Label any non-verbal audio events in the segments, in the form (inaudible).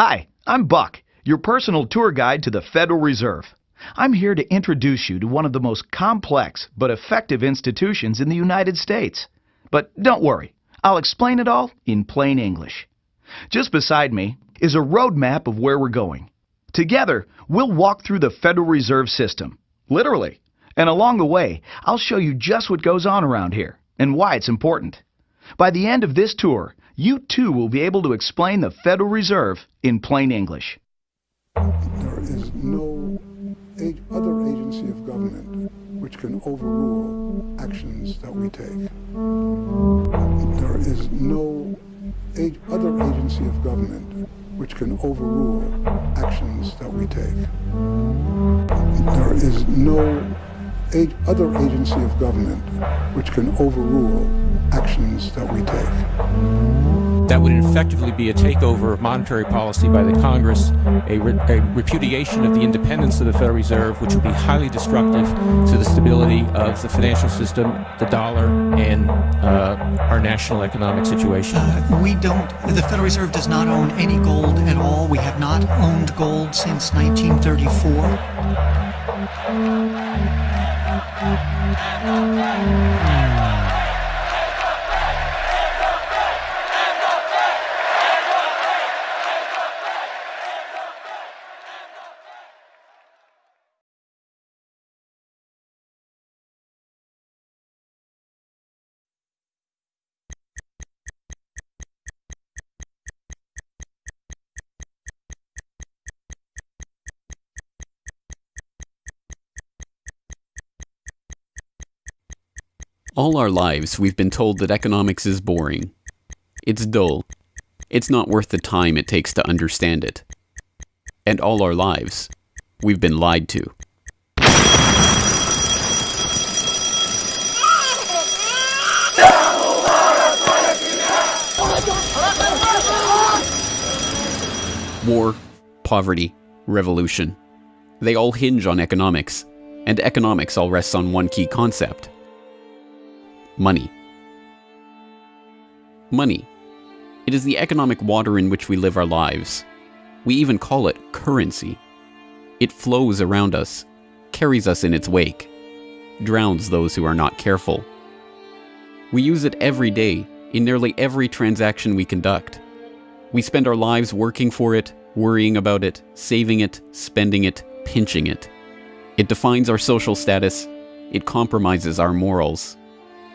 Hi, I'm Buck, your personal tour guide to the Federal Reserve. I'm here to introduce you to one of the most complex but effective institutions in the United States. But don't worry, I'll explain it all in plain English. Just beside me is a road map of where we're going. Together, we'll walk through the Federal Reserve System, literally. And along the way, I'll show you just what goes on around here and why it's important. By the end of this tour, you too will be able to explain the Federal Reserve in plain English. There is no other agency of government which can overrule actions that we take. There is no other agency of government which can overrule actions that we take. There is no other agency of government which can overrule actions that we take. That would effectively be a takeover of monetary policy by the Congress, a, re- a repudiation of the independence of the Federal Reserve, which would be highly destructive to the stability of the financial system, the dollar, and uh, our national economic situation. Uh, we don't, the Federal Reserve does not own any gold at all. We have not owned gold since 1934. All our lives, we've been told that economics is boring. It's dull. It's not worth the time it takes to understand it. And all our lives, we've been lied to. War, poverty, revolution. They all hinge on economics, and economics all rests on one key concept money. Money. It is the economic water in which we live our lives. We even call it currency. It flows around us, carries us in its wake, drowns those who are not careful. We use it every day, in nearly every transaction we conduct. We spend our lives working for it, worrying about it, saving it, spending it, pinching it. It defines our social status, it compromises our morals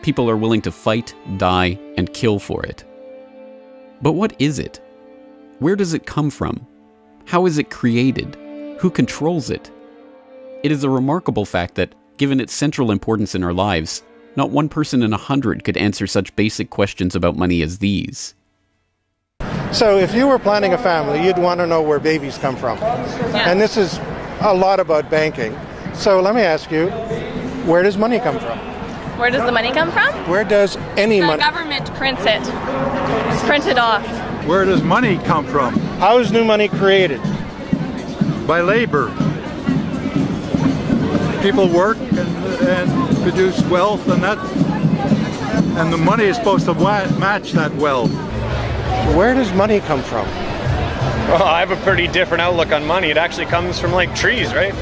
people are willing to fight, die, and kill for it. But what is it? Where does it come from? How is it created? Who controls it? It is a remarkable fact that, given its central importance in our lives, not one person in a hundred could answer such basic questions about money as these. So, if you were planning a family, you'd want to know where babies come from. And this is a lot about banking. So, let me ask you where does money come from? Where does the money come from? Where does any The money? The government prints it. It's printed off. Where does money come from? How is new money created? By labor. People work and, and produce wealth, and that, and the money is supposed to wa- match that wealth. Where does money come from? Well, I have a pretty different outlook on money. It actually comes from like trees, right?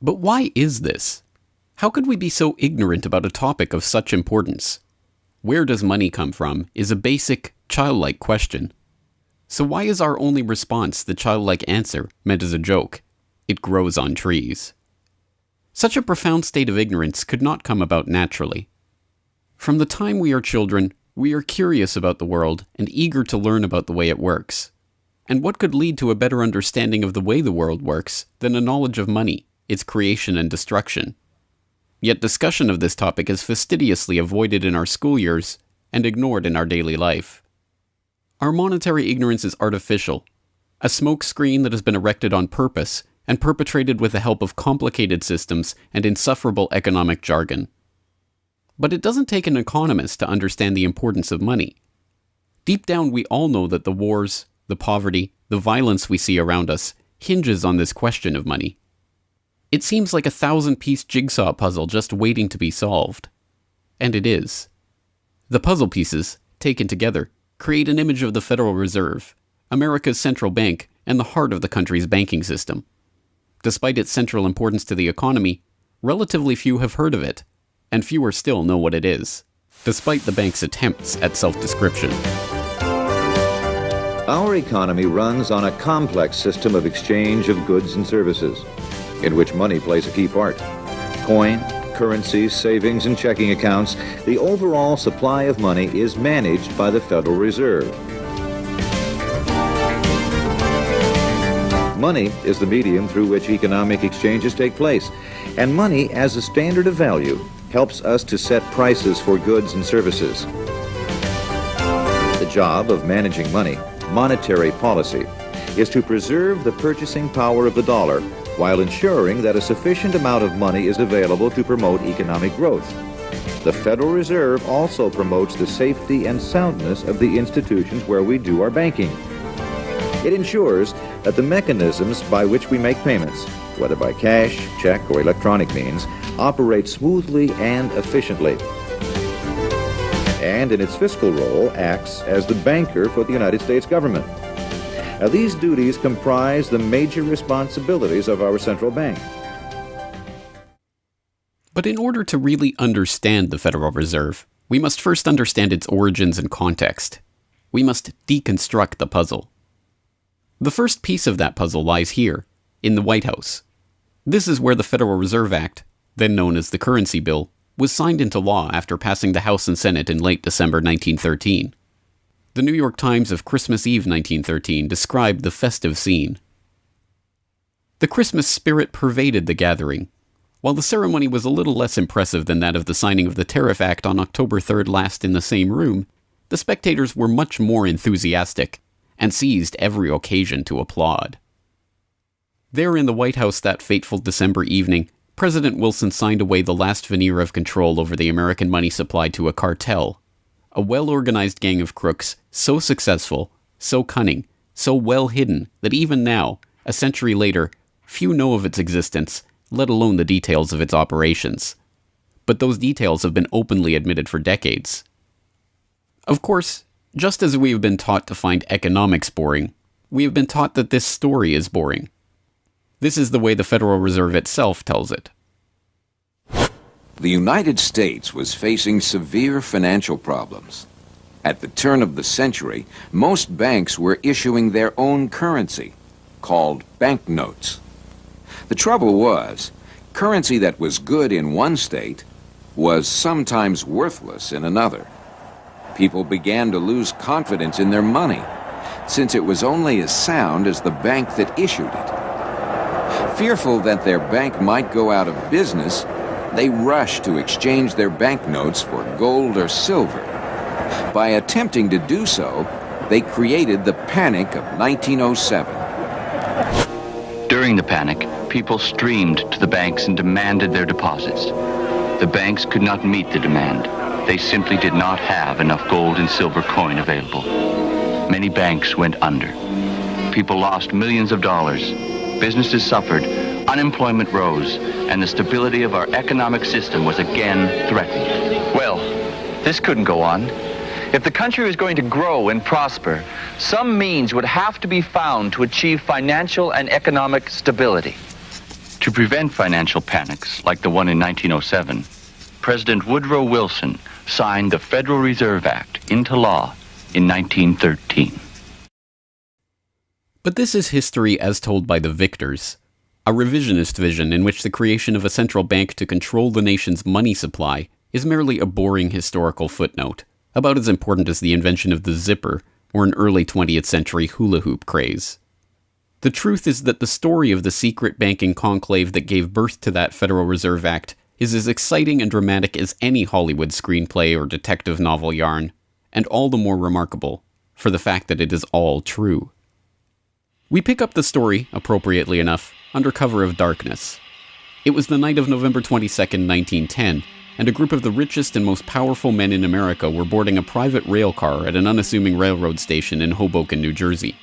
But why is this? How could we be so ignorant about a topic of such importance? Where does money come from is a basic, childlike question. So why is our only response the childlike answer meant as a joke? It grows on trees. Such a profound state of ignorance could not come about naturally. From the time we are children, we are curious about the world and eager to learn about the way it works. And what could lead to a better understanding of the way the world works than a knowledge of money, its creation and destruction? Yet discussion of this topic is fastidiously avoided in our school years and ignored in our daily life. Our monetary ignorance is artificial, a smokescreen that has been erected on purpose and perpetrated with the help of complicated systems and insufferable economic jargon. But it doesn't take an economist to understand the importance of money. Deep down, we all know that the wars, the poverty, the violence we see around us hinges on this question of money. It seems like a thousand piece jigsaw puzzle just waiting to be solved. And it is. The puzzle pieces, taken together, create an image of the Federal Reserve, America's central bank and the heart of the country's banking system. Despite its central importance to the economy, relatively few have heard of it, and fewer still know what it is, despite the bank's attempts at self description. Our economy runs on a complex system of exchange of goods and services, in which money plays a key part. Coin, currencies, savings, and checking accounts, the overall supply of money is managed by the Federal Reserve. Money is the medium through which economic exchanges take place, and money as a standard of value helps us to set prices for goods and services. The job of managing money, monetary policy, is to preserve the purchasing power of the dollar while ensuring that a sufficient amount of money is available to promote economic growth. The Federal Reserve also promotes the safety and soundness of the institutions where we do our banking. It ensures that the mechanisms by which we make payments, whether by cash, check, or electronic means, operate smoothly and efficiently. And in its fiscal role, acts as the banker for the United States government. Now, these duties comprise the major responsibilities of our central bank. But in order to really understand the Federal Reserve, we must first understand its origins and context. We must deconstruct the puzzle. The first piece of that puzzle lies here, in the White House. This is where the Federal Reserve Act, then known as the Currency Bill, was signed into law after passing the House and Senate in late December 1913. The New York Times of Christmas Eve 1913 described the festive scene. The Christmas spirit pervaded the gathering. While the ceremony was a little less impressive than that of the signing of the Tariff Act on October 3rd last in the same room, the spectators were much more enthusiastic and seized every occasion to applaud. There in the White House that fateful December evening, President Wilson signed away the last veneer of control over the American money supply to a cartel, a well organized gang of crooks so successful, so cunning, so well hidden that even now, a century later, few know of its existence, let alone the details of its operations. But those details have been openly admitted for decades. Of course, just as we have been taught to find economics boring, we have been taught that this story is boring. This is the way the Federal Reserve itself tells it. The United States was facing severe financial problems. At the turn of the century, most banks were issuing their own currency, called banknotes. The trouble was, currency that was good in one state was sometimes worthless in another people began to lose confidence in their money, since it was only as sound as the bank that issued it. Fearful that their bank might go out of business, they rushed to exchange their banknotes for gold or silver. By attempting to do so, they created the Panic of 1907. During the panic, people streamed to the banks and demanded their deposits. The banks could not meet the demand. They simply did not have enough gold and silver coin available. Many banks went under. People lost millions of dollars. Businesses suffered. Unemployment rose. And the stability of our economic system was again threatened. Well, this couldn't go on. If the country was going to grow and prosper, some means would have to be found to achieve financial and economic stability. To prevent financial panics like the one in 1907, President Woodrow Wilson signed the Federal Reserve Act into law in 1913. But this is history as told by the victors, a revisionist vision in which the creation of a central bank to control the nation's money supply is merely a boring historical footnote, about as important as the invention of the zipper or an early 20th century hula hoop craze. The truth is that the story of the secret banking conclave that gave birth to that Federal Reserve Act is as exciting and dramatic as any Hollywood screenplay or detective novel yarn, and all the more remarkable for the fact that it is all true. We pick up the story, appropriately enough, under cover of darkness. It was the night of November 22, 1910, and a group of the richest and most powerful men in America were boarding a private rail car at an unassuming railroad station in Hoboken, New Jersey.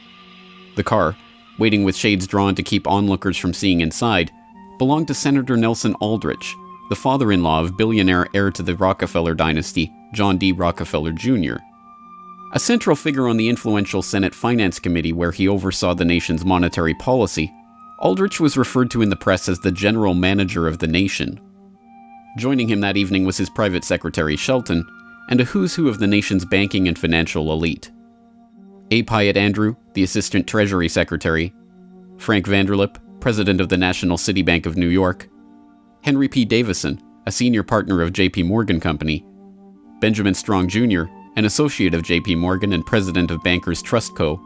The car, waiting with shades drawn to keep onlookers from seeing inside, belonged to Senator Nelson Aldrich, the father in law of billionaire heir to the Rockefeller dynasty, John D. Rockefeller Jr. A central figure on the influential Senate Finance Committee, where he oversaw the nation's monetary policy, Aldrich was referred to in the press as the general manager of the nation. Joining him that evening was his private secretary Shelton, and a who's who of the nation's banking and financial elite. A. Piatt Andrew, the Assistant Treasury Secretary, Frank Vanderlip, President of the National City Bank of New York, Henry P. Davison, a senior partner of J.P. Morgan Company, Benjamin Strong Jr., an associate of J.P. Morgan and president of Bankers Trust Co.,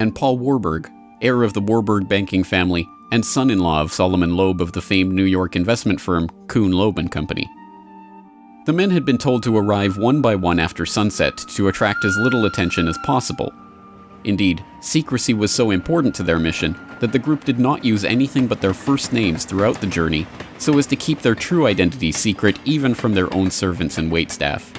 and Paul Warburg, heir of the Warburg banking family and son-in-law of Solomon Loeb of the famed New York investment firm Kuhn Loeb Company. The men had been told to arrive one by one after sunset to attract as little attention as possible. Indeed, secrecy was so important to their mission that the group did not use anything but their first names throughout the journey so as to keep their true identity secret even from their own servants and waitstaff.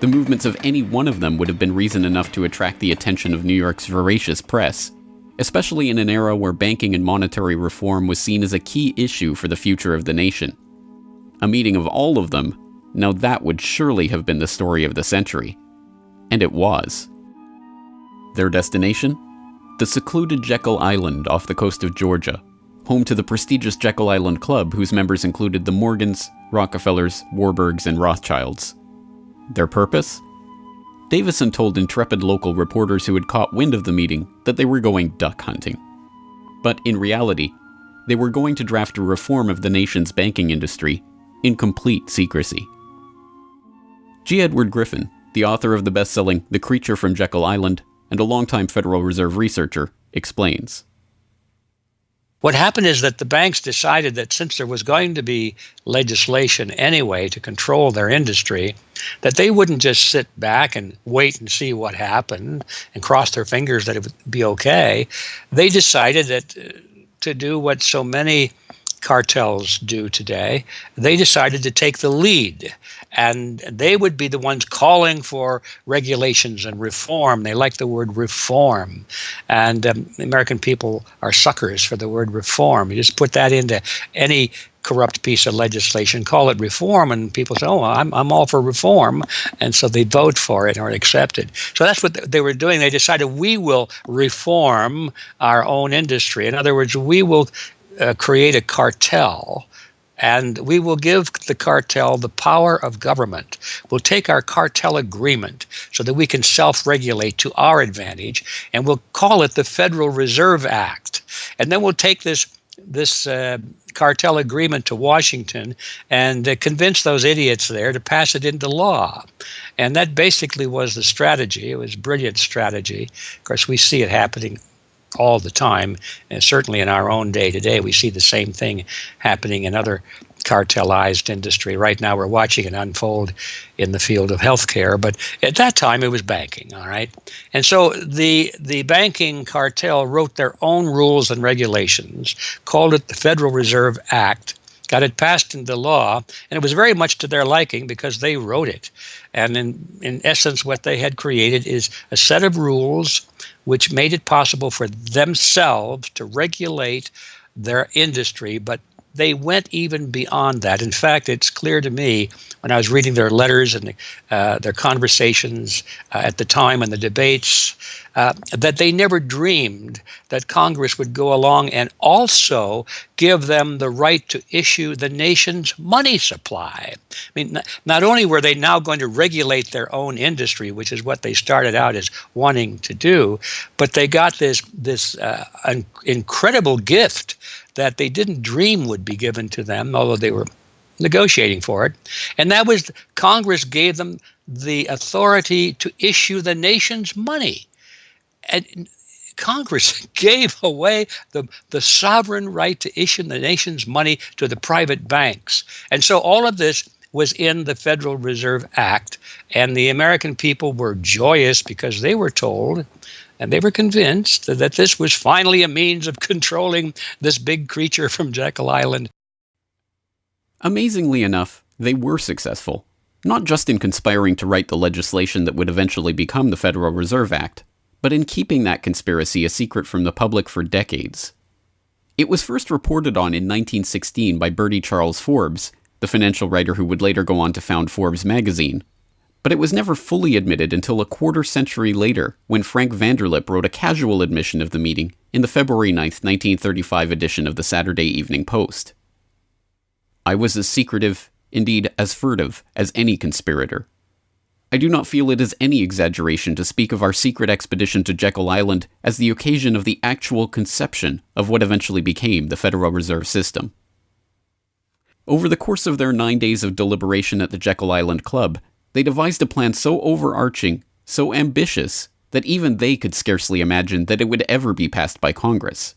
The movements of any one of them would have been reason enough to attract the attention of New York's voracious press, especially in an era where banking and monetary reform was seen as a key issue for the future of the nation. A meeting of all of them, now that would surely have been the story of the century. And it was. Their destination? The secluded Jekyll Island off the coast of Georgia, home to the prestigious Jekyll Island Club whose members included the Morgans, Rockefellers, Warburgs, and Rothschilds. Their purpose? Davison told intrepid local reporters who had caught wind of the meeting that they were going duck hunting. But in reality, they were going to draft a reform of the nation's banking industry in complete secrecy. G. Edward Griffin, the author of the best selling The Creature from Jekyll Island and a longtime Federal Reserve researcher, explains. What happened is that the banks decided that since there was going to be legislation anyway to control their industry, that they wouldn't just sit back and wait and see what happened and cross their fingers that it would be okay. They decided that uh, to do what so many cartels do today, they decided to take the lead. And they would be the ones calling for regulations and reform. They like the word reform. And um, American people are suckers for the word reform. You just put that into any corrupt piece of legislation, call it reform, and people say, "Oh, I'm I'm all for reform," and so they vote for it or accept it. So that's what they were doing. They decided we will reform our own industry. In other words, we will uh, create a cartel and we will give the cartel the power of government. We'll take our cartel agreement so that we can self regulate to our advantage, and we'll call it the Federal Reserve Act. And then we'll take this this uh, cartel agreement to Washington and uh, convince those idiots there to pass it into law. And that basically was the strategy. It was brilliant strategy. Of course, we see it happening all the time. And certainly in our own day to day, we see the same thing happening in other cartelized industry. Right now, we're watching it unfold in the field of healthcare, but at that time, it was banking. All right, and so the the banking cartel wrote their own rules and regulations, called it the Federal Reserve Act. Got it passed into law, and it was very much to their liking because they wrote it. And in, in essence, what they had created is a set of rules which made it possible for themselves to regulate their industry, but they went even beyond that. In fact, it's clear to me when I was reading their letters and uh, their conversations uh, at the time and the debates uh, that they never dreamed that Congress would go along and also give them the right to issue the nation's money supply. I mean, not only were they now going to regulate their own industry, which is what they started out as wanting to do, but they got this this uh, incredible gift that they didn't dream would be given to them, although they were negotiating for it. And that was Congress gave them the authority to issue the nation's money. And Congress (laughs) gave away the, the sovereign right to issue the nation's money to the private banks. And so all of this was in the Federal Reserve Act. And the American people were joyous because they were told and they were convinced that this was finally a means of (laughs) controlling this big creature from Jekyll Island. Amazingly enough, they were successful, not just in conspiring to write the legislation that would eventually become the Federal Reserve Act, but in keeping that conspiracy a secret from the public for decades. It was first reported on in 1916 by Bertie Charles Forbes, the financial writer who would later go on to found Forbes magazine, But it was never fully admitted until a quarter century later when Frank Vanderlip wrote a casual admission of the meeting in the February 9, 1935 edition of the Saturday Evening Post. I was as secretive, indeed as furtive, as any conspirator. I do not feel it is any exaggeration to speak of our secret expedition to Jekyll Island as the occasion of the actual conception of what eventually became the Federal Reserve System. Over the course of their nine days of deliberation at the Jekyll Island Club, they devised a plan so overarching, so ambitious, that even they could scarcely imagine that it would ever be passed by Congress.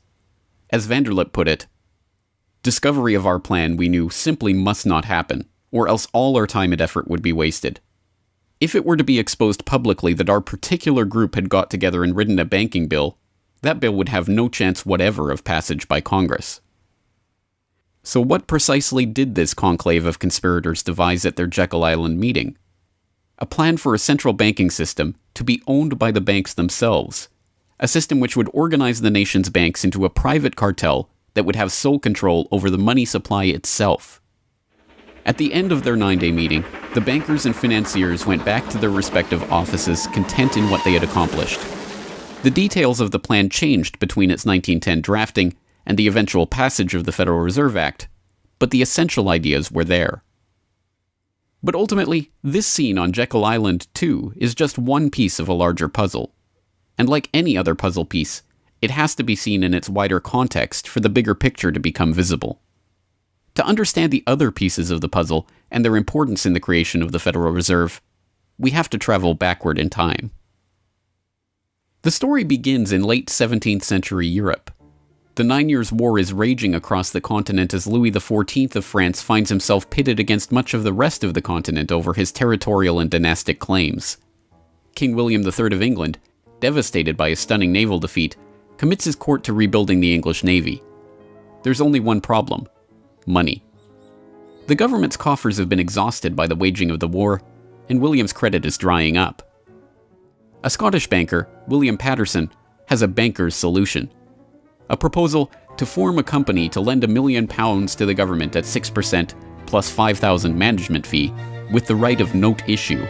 As Vanderlip put it, discovery of our plan we knew simply must not happen, or else all our time and effort would be wasted. If it were to be exposed publicly that our particular group had got together and written a banking bill, that bill would have no chance whatever of passage by Congress. So, what precisely did this conclave of conspirators devise at their Jekyll Island meeting? A plan for a central banking system to be owned by the banks themselves, a system which would organize the nation's banks into a private cartel that would have sole control over the money supply itself. At the end of their nine day meeting, the bankers and financiers went back to their respective offices content in what they had accomplished. The details of the plan changed between its 1910 drafting and the eventual passage of the Federal Reserve Act, but the essential ideas were there. But ultimately, this scene on Jekyll Island, too, is just one piece of a larger puzzle. And like any other puzzle piece, it has to be seen in its wider context for the bigger picture to become visible. To understand the other pieces of the puzzle and their importance in the creation of the Federal Reserve, we have to travel backward in time. The story begins in late 17th century Europe. The Nine Years' War is raging across the continent as Louis XIV of France finds himself pitted against much of the rest of the continent over his territorial and dynastic claims. King William III of England, devastated by a stunning naval defeat, commits his court to rebuilding the English navy. There's only one problem money. The government's coffers have been exhausted by the waging of the war, and William's credit is drying up. A Scottish banker, William Paterson, has a banker's solution a proposal to form a company to lend a million pounds to the government at 6% plus 5,000 management fee with the right of note issue.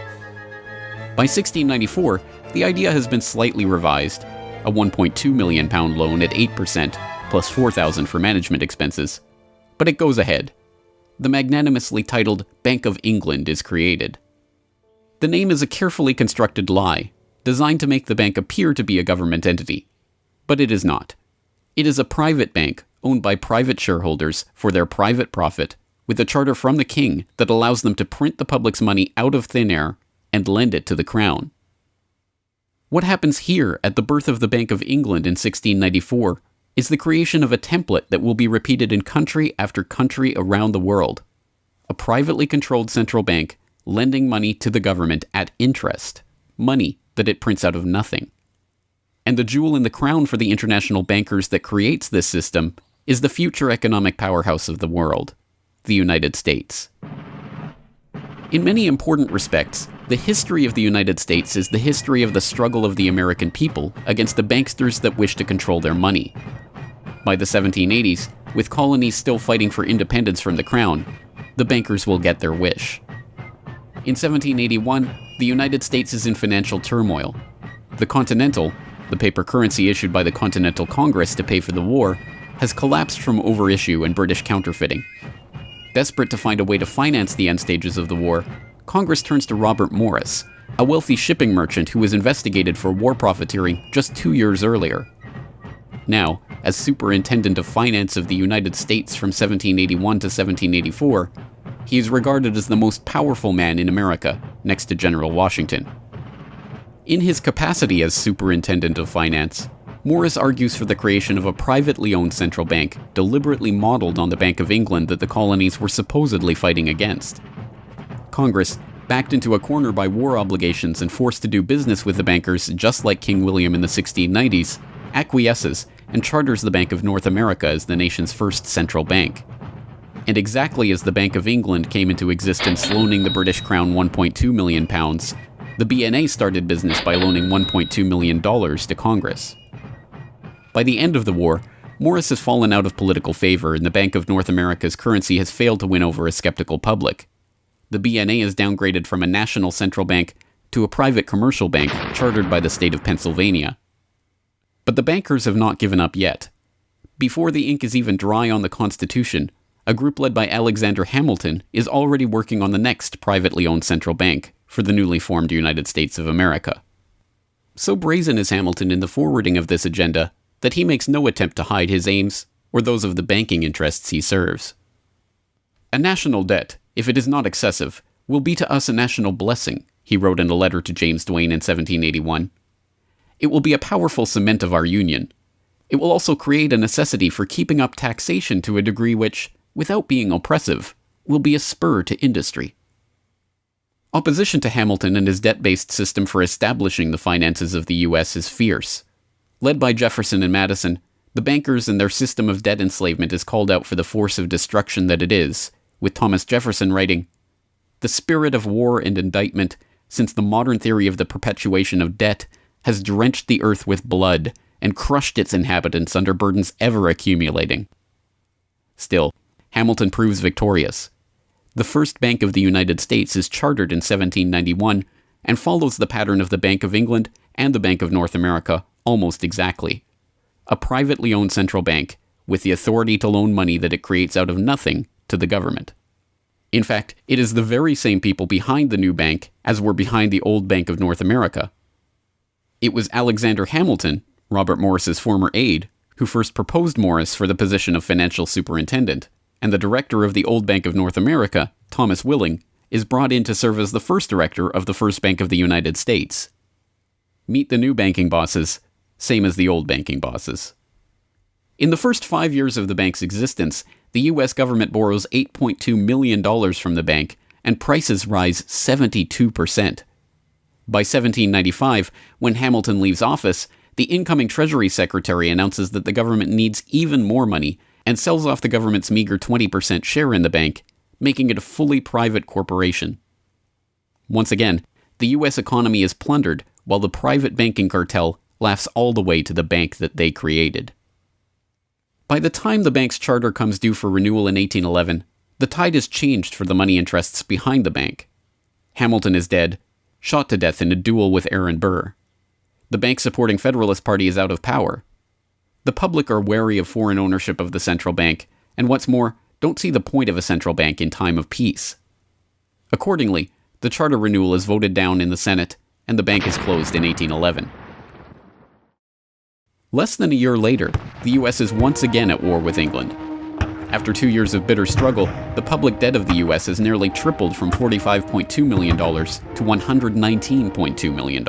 By 1694, the idea has been slightly revised, a 1.2 million pound loan at 8% plus 4,000 for management expenses, but it goes ahead. The magnanimously titled Bank of England is created. The name is a carefully constructed lie, designed to make the bank appear to be a government entity. But it is not. It is a private bank owned by private shareholders for their private profit, with a charter from the king that allows them to print the public's money out of thin air and lend it to the crown. What happens here at the birth of the Bank of England in 1694 is the creation of a template that will be repeated in country after country around the world. A privately controlled central bank lending money to the government at interest, money that it prints out of nothing. And the jewel in the crown for the international bankers that creates this system is the future economic powerhouse of the world, the United States. In many important respects, the history of the United States is the history of the struggle of the American people against the banksters that wish to control their money. By the 1780s, with colonies still fighting for independence from the crown, the bankers will get their wish. In 1781, the United States is in financial turmoil. The Continental, the paper currency issued by the Continental Congress to pay for the war, has collapsed from overissue and British counterfeiting. Desperate to find a way to finance the end stages of the war, Congress turns to Robert Morris, a wealthy shipping merchant who was investigated for war profiteering just two years earlier. Now, as Superintendent of Finance of the United States from 1781 to 1784, he is regarded as the most powerful man in America, next to General Washington. In his capacity as Superintendent of Finance, Morris argues for the creation of a privately owned central bank, deliberately modeled on the Bank of England that the colonies were supposedly fighting against. Congress, backed into a corner by war obligations and forced to do business with the bankers just like King William in the 1690s, acquiesces and charters the Bank of North America as the nation's first central bank. And exactly as the Bank of England came into existence loaning the British Crown 1.2 million pounds, the BNA started business by loaning 1.2 million dollars to Congress. By the end of the war, Morris has fallen out of political favor and the Bank of North America's currency has failed to win over a skeptical public. the BNA is downgraded from a national central bank to a private commercial bank chartered by the state of Pennsylvania. But the bankers have not given up yet. Before the ink is even dry on the Constitution, a group led by Alexander Hamilton is already working on the next privately owned central bank for the newly formed United States of America. So brazen is Hamilton in the forwarding of this agenda that he makes no attempt to hide his aims or those of the banking interests he serves. A national debt, if it is not excessive, will be to us a national blessing, he wrote in a letter to James Duane in 1781. It will be a powerful cement of our union. It will also create a necessity for keeping up taxation to a degree which, without being oppressive, will be a spur to industry. Opposition to Hamilton and his debt based system for establishing the finances of the U.S. is fierce. Led by Jefferson and Madison, the bankers and their system of debt enslavement is called out for the force of destruction that it is, with Thomas Jefferson writing The spirit of war and indictment, since the modern theory of the perpetuation of debt, has drenched the earth with blood and crushed its inhabitants under burdens ever accumulating. Still, Hamilton proves victorious. The first Bank of the United States is chartered in 1791 and follows the pattern of the Bank of England and the Bank of North America almost exactly. A privately owned central bank with the authority to loan money that it creates out of nothing to the government. In fact, it is the very same people behind the new bank as were behind the old Bank of North America. It was Alexander Hamilton, Robert Morris's former aide, who first proposed Morris for the position of financial superintendent and the director of the Old Bank of North America, Thomas Willing, is brought in to serve as the first director of the First Bank of the United States. Meet the new banking bosses, same as the old banking bosses. In the first five years of the bank's existence, the U.S. government borrows $8.2 million from the bank, and prices rise 72%. By 1795, when Hamilton leaves office, the incoming Treasury Secretary announces that the government needs even more money and sells off the government's meager 20% share in the bank, making it a fully private corporation. Once again, the US economy is plundered while the private banking cartel laughs all the way to the bank that they created. By the time the bank's charter comes due for renewal in 1811, the tide has changed for the money interests behind the bank. Hamilton is dead, shot to death in a duel with Aaron Burr. The bank supporting Federalist Party is out of power, the public are wary of foreign ownership of the central bank, and what's more, don't see the point of a central bank in time of peace. Accordingly, the charter renewal is voted down in the Senate, and the bank is closed in 1811. Less than a year later, the US is once again at war with England. After two years of bitter struggle, the public debt of the US has nearly tripled from $45.2 million to $119.2 million.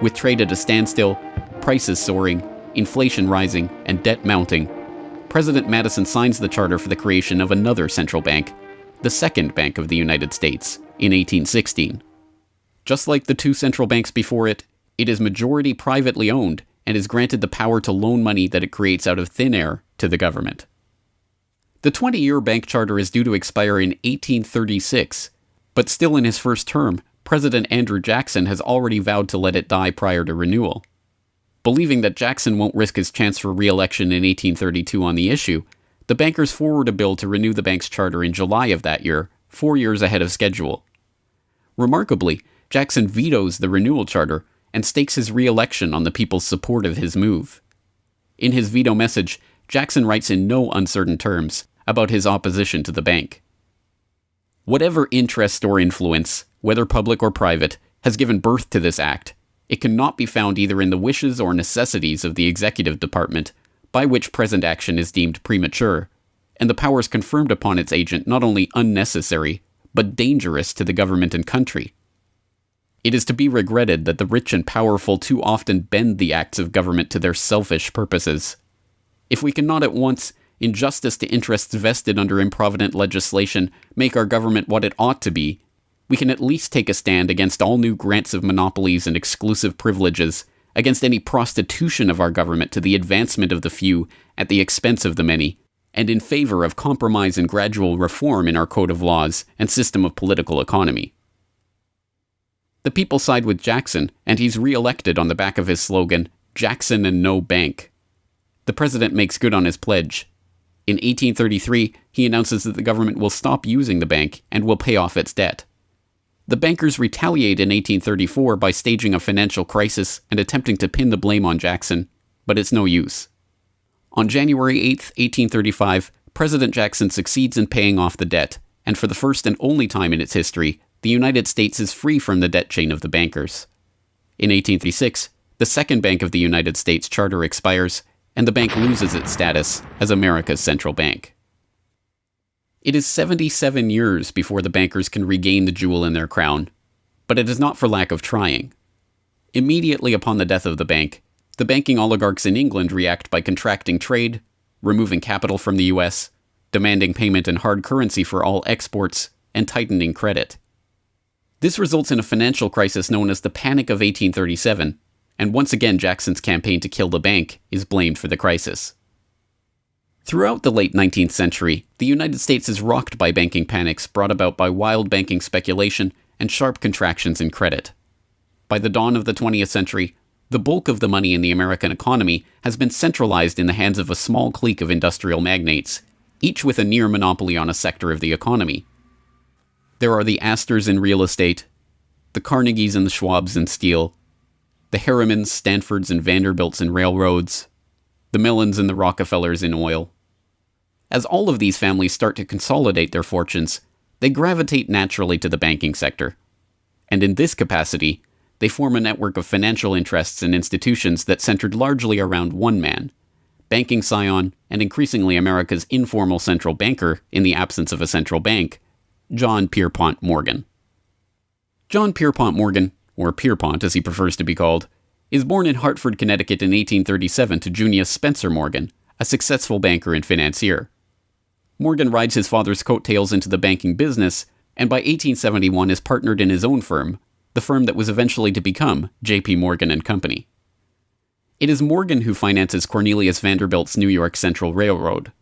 With trade at a standstill, prices soaring, inflation rising, and debt mounting, President Madison signs the charter for the creation of another central bank, the Second Bank of the United States, in 1816. Just like the two central banks before it, it is majority privately owned and is granted the power to loan money that it creates out of thin air to the government. The 20 year bank charter is due to expire in 1836, but still in his first term, President Andrew Jackson has already vowed to let it die prior to renewal. Believing that Jackson won't risk his chance for re election in 1832 on the issue, the bankers forward a bill to renew the bank's charter in July of that year, four years ahead of schedule. Remarkably, Jackson vetoes the renewal charter and stakes his re election on the people's support of his move. In his veto message, Jackson writes in no uncertain terms about his opposition to the bank. Whatever interest or influence, whether public or private, has given birth to this act, it cannot be found either in the wishes or necessities of the executive department, by which present action is deemed premature, and the powers conferred upon its agent not only unnecessary, but dangerous to the government and country. It is to be regretted that the rich and powerful too often bend the acts of government to their selfish purposes. If we cannot at once, in justice to interests vested under improvident legislation, make our government what it ought to be, we can at least take a stand against all new grants of monopolies and exclusive privileges, against any prostitution of our government to the advancement of the few at the expense of the many, and in favor of compromise and gradual reform in our code of laws and system of political economy. The people side with Jackson, and he's re elected on the back of his slogan, Jackson and No Bank. The president makes good on his pledge. In 1833, he announces that the government will stop using the bank and will pay off its debt. The bankers retaliate in 1834 by staging a financial crisis and attempting to pin the blame on Jackson, but it's no use. On January 8, 1835, President Jackson succeeds in paying off the debt, and for the first and only time in its history, the United States is free from the debt chain of the bankers. In 1836, the Second Bank of the United States charter expires, and the bank loses its status as America's central bank. It is 77 years before the bankers can regain the jewel in their crown, but it is not for lack of trying. Immediately upon the death of the bank, the banking oligarchs in England react by contracting trade, removing capital from the US, demanding payment in hard currency for all exports, and tightening credit. This results in a financial crisis known as the Panic of 1837, and once again Jackson's campaign to kill the bank is blamed for the crisis. Throughout the late 19th century, the United States is rocked by banking panics brought about by wild banking speculation and sharp contractions in credit. By the dawn of the 20th century, the bulk of the money in the American economy has been centralized in the hands of a small clique of industrial magnates, each with a near monopoly on a sector of the economy. There are the Astors in real estate, the Carnegies and the Schwabs in steel, the Harrimans, Stanfords, and Vanderbilts in railroads, the Mellons and the Rockefellers in oil. As all of these families start to consolidate their fortunes, they gravitate naturally to the banking sector. And in this capacity, they form a network of financial interests and institutions that centered largely around one man, banking scion and increasingly America's informal central banker in the absence of a central bank, John Pierpont Morgan. John Pierpont Morgan, or Pierpont as he prefers to be called, is born in Hartford, Connecticut in 1837 to Junius Spencer Morgan, a successful banker and financier. Morgan rides his father's coattails into the banking business, and by 1871 is partnered in his own firm, the firm that was eventually to become J.P. Morgan and Company. It is Morgan who finances Cornelius Vanderbilt's New York Central Railroad.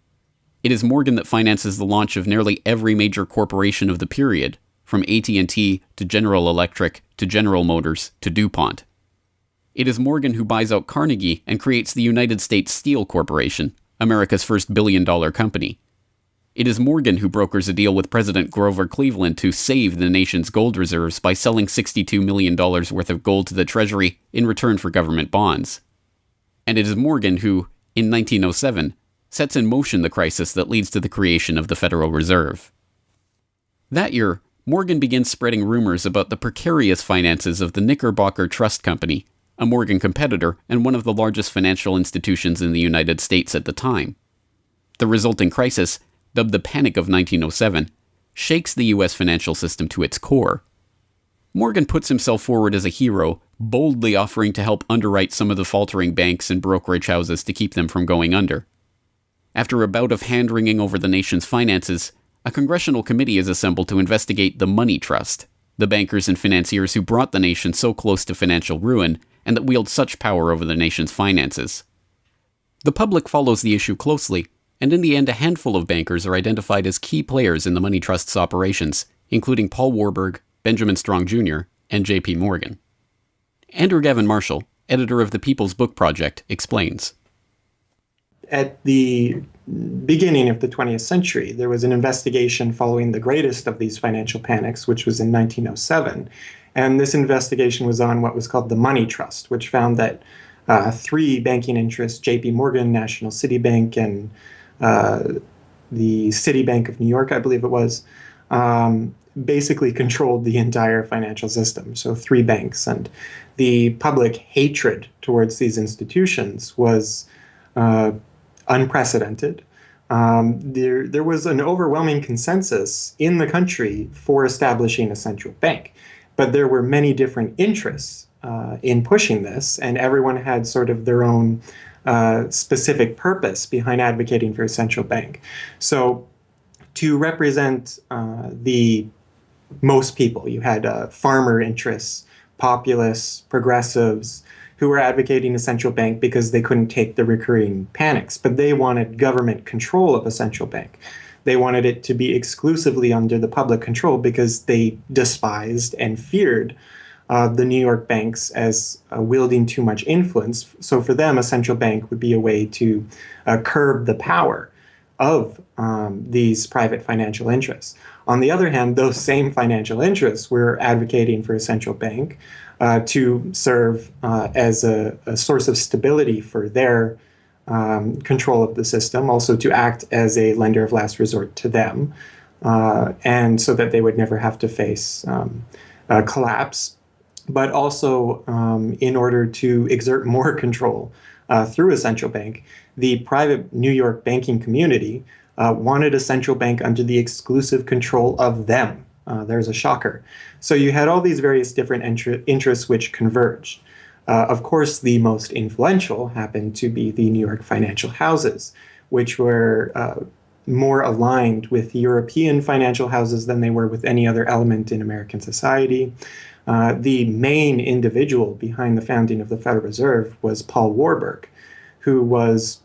It is Morgan that finances the launch of nearly every major corporation of the period, from AT&T to General Electric to General Motors to DuPont. It is Morgan who buys out Carnegie and creates the United States Steel Corporation, America's first billion dollar company. It is Morgan who brokers a deal with President Grover Cleveland to save the nation's gold reserves by selling $62 million worth of gold to the Treasury in return for government bonds. And it is Morgan who, in 1907, sets in motion the crisis that leads to the creation of the Federal Reserve. That year, Morgan begins spreading rumors about the precarious finances of the Knickerbocker Trust Company, a Morgan competitor and one of the largest financial institutions in the United States at the time. The resulting crisis dubbed the Panic of 1907, shakes the U.S. financial system to its core. Morgan puts himself forward as a hero, boldly offering to help underwrite some of the faltering banks and brokerage houses to keep them from going under. After a bout of hand wringing over the nation's finances, a congressional committee is assembled to investigate the Money Trust, the bankers and financiers who brought the nation so close to financial ruin and that wield such power over the nation's finances. The public follows the issue closely and in the end, a handful of bankers are identified as key players in the money trust's operations, including Paul Warburg, Benjamin Strong Jr., and J.P. Morgan. Andrew Gavin Marshall, editor of the People's Book Project, explains. At the beginning of the 20th century, there was an investigation following the greatest of these financial panics, which was in 1907. And this investigation was on what was called the Money Trust, which found that uh, three banking interests, JP Morgan, National City Bank, and uh, the Citibank of New York, I believe it was, um, basically controlled the entire financial system. So three banks, and the public hatred towards these institutions was uh, unprecedented. Um, there, there was an overwhelming consensus in the country for establishing a central bank, but there were many different interests uh, in pushing this, and everyone had sort of their own uh, specific purpose behind advocating for a central bank. So to represent uh, the most people, you had uh, farmer interests, populists, progressives, who were advocating a central bank because they couldn't take the recurring panics, but they wanted government control of a central bank. They wanted it to be exclusively under the public control because they despised and feared uh, the New York banks as uh, wielding too much influence. So for them, a central bank would be a way to uh, curb the power of um, these private financial interests. On the other hand, those same financial interests were advocating for a central bank uh, to serve uh, as a, a, source of stability for their um, control of the system, also to act as a lender of last resort to them, uh, and so that they would never have to face um, collapse, but also um, in order to exert (laughs) more control uh, through a central bank, the private New York banking community uh, wanted a central bank under the exclusive control of them. Uh, there's a shocker. So you had all these various different interests which converged. Uh, of course, the most influential happened to be the New York financial houses, which were uh, more aligned with European financial houses than they were with any other element in American society. Uh, the main individual behind the founding of the Federal Reserve was Paul Warburg, who was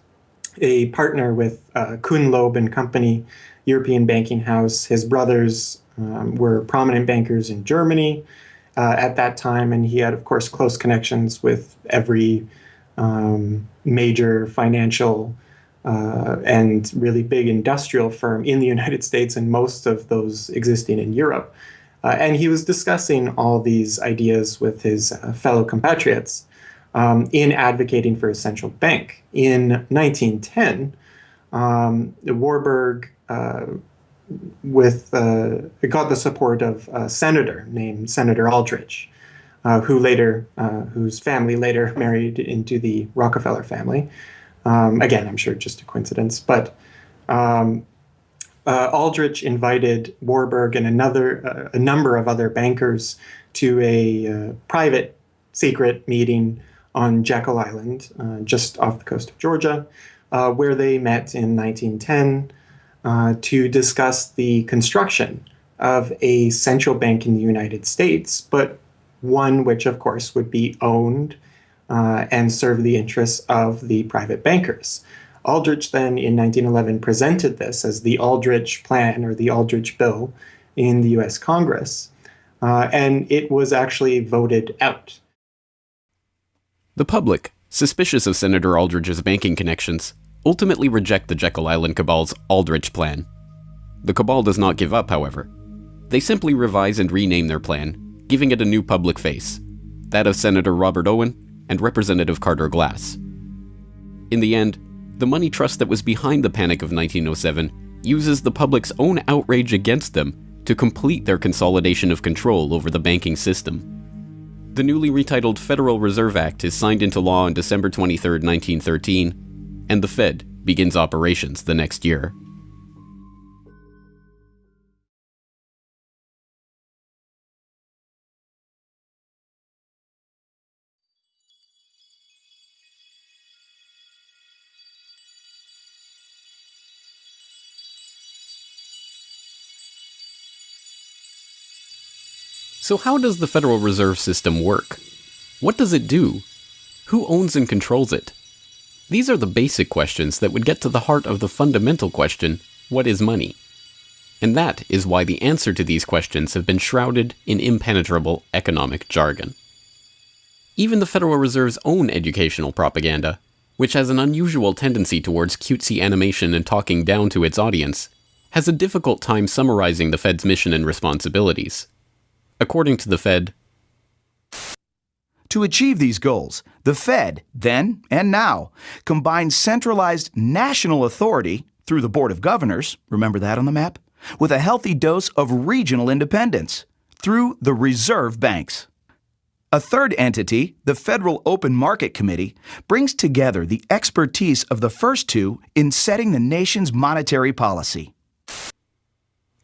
a partner with uh, Kuhn Loeb and Company, European banking house. His brothers um, were prominent bankers in Germany uh, at that time, and he had, of course, close connections with every um, major financial uh, and really big industrial firm in the (laughs) United States and most of those existing in Europe. Uh, and he was discussing all these ideas with his uh, fellow compatriots um, in advocating for a central bank. In 1910, um, Warburg uh, with uh, got the support of a senator named Senator Aldrich, uh, who later, uh, whose family later (laughs) married into the Rockefeller family. Um, again, I'm sure just a coincidence, but um, uh, Aldrich invited Warburg and another uh, a number of other bankers to a private secret meeting on Jekyll Island, just off the coast of Georgia, where they met in 1910 uh, to discuss the construction of a central bank in the United States, but one which, of course, would be owned and serve the interests of the private bankers. Aldrich then in 1911 presented this as the Aldrich Plan or the Aldrich Bill in the US Congress, uh, and it was actually voted out. The public, suspicious of Senator Aldrich's banking connections, ultimately reject the Jekyll Island Cabal's Aldrich Plan. The Cabal does not give up, however. They simply revise and rename their plan, giving it a new public face that of Senator Robert Owen and Representative Carter Glass. In the end, the money trust that was behind the Panic of 1907 uses the public's own outrage against them to complete their consolidation of control over the banking system. The newly retitled Federal Reserve Act is signed into law on December 23, 1913, and the Fed begins operations the next year. So, how does the Federal Reserve System work? What does it do? Who owns and controls it? These are the basic questions that would get to the heart of the fundamental question what is money? And that is why the answer to these questions have been shrouded in impenetrable economic jargon. Even the Federal Reserve's own educational propaganda, which has an unusual tendency towards cutesy animation and talking down to its audience, has a difficult time summarizing the Fed's mission and responsibilities. According to the Fed, to achieve these goals, the Fed, then and now, combines centralized national authority through the Board of Governors, remember that on the map, with a healthy dose of regional independence through the reserve banks. A third entity, the Federal Open Market Committee, brings together the expertise of the first two in setting the nation's monetary policy.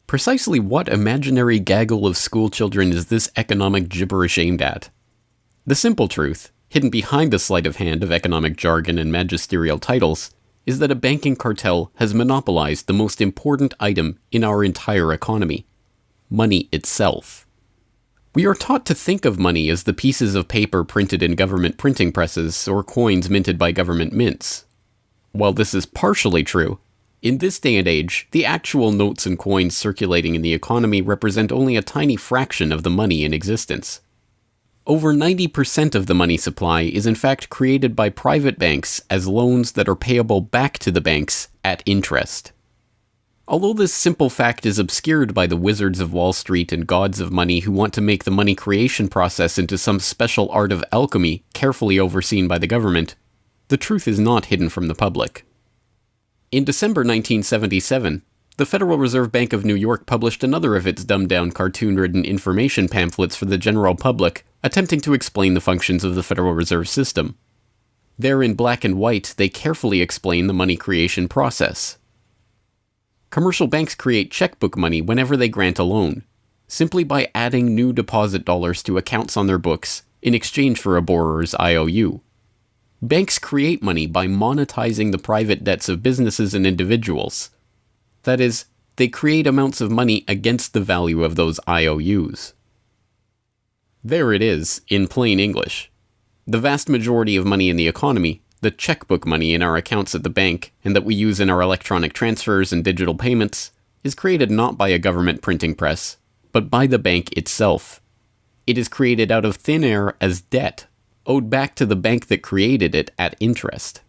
Precisely what imaginary gaggle of schoolchildren is this economic gibberish aimed at? The simple truth, hidden behind the sleight of hand of economic jargon and magisterial titles, is that a banking cartel has monopolized the most important item in our entire economy money itself. We are taught to think of money as the pieces of paper printed in government printing presses or coins minted by government mints. While this is partially true, in this day and age, the actual notes and coins circulating in the economy represent only a tiny fraction of the money in existence. Over 90% of the money supply is in fact created by private banks as loans that are payable back to the banks at interest. Although this simple fact is obscured by the wizards of Wall Street and gods of money who want to make the money creation process into some special art of alchemy carefully overseen by the government, the truth is not hidden from the public. In December 1977, the Federal Reserve Bank of New York published another of its dumbed down cartoon ridden information pamphlets for the general public, attempting to explain the functions of the Federal Reserve System. There, in black and white, they carefully explain the money creation process. Commercial banks create checkbook money whenever they grant a loan, simply by adding new deposit dollars to accounts on their books in exchange for a borrower's IOU. Banks create money by monetizing the private debts of businesses and individuals. That is, they create amounts of money against the value of those IOUs. There it is, in plain English. The vast majority of money in the economy, the checkbook money in our accounts at the bank and that we use in our electronic transfers and digital payments, is created not by a government printing press, but by the bank itself. It is created out of thin air as debt owed back to the bank that created it at interest.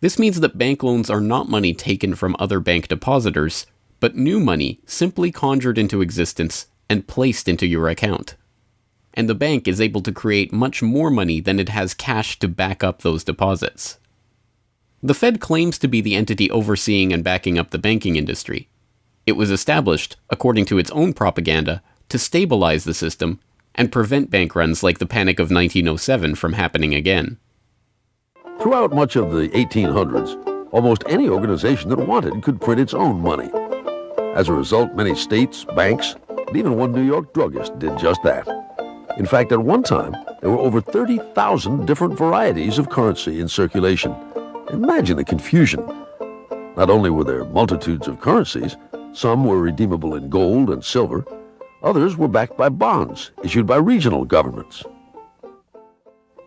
This means that bank loans are not money taken from other bank depositors, but new money simply conjured into existence and placed into your account. And the bank is able to create much more money than it has cash to back up those deposits. The Fed claims to be the entity overseeing and backing up the banking industry. It was established, according to its own propaganda, to stabilize the system and prevent bank runs like the Panic of 1907 from happening again. Throughout much of the 1800s, almost any organization that wanted could print its own money. As a result, many states, banks, and even one New York druggist did just that. In fact, at one time, there were over 30,000 different varieties of currency in circulation. Imagine the confusion. Not only were there multitudes of currencies, some were redeemable in gold and silver, Others were backed by bonds issued by regional governments.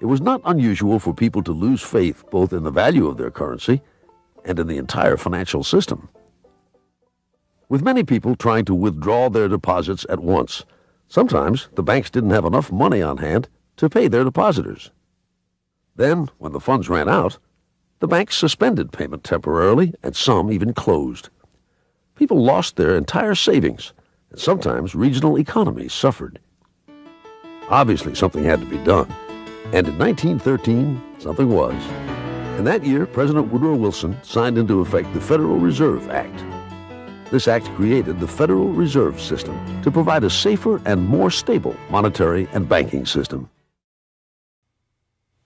It was not unusual for people to lose faith both in the value of their currency and in the entire financial system. With many people trying to withdraw their deposits at once, sometimes the banks didn't have enough money on hand to pay their depositors. Then, when the funds ran out, the banks suspended payment temporarily and some even closed. People lost their entire savings and sometimes regional economies suffered. Obviously, something had to be done, and in 1913, something was. In that year, President Woodrow Wilson signed into effect the Federal Reserve Act. This act created the Federal Reserve System to provide a safer and more stable monetary and banking system.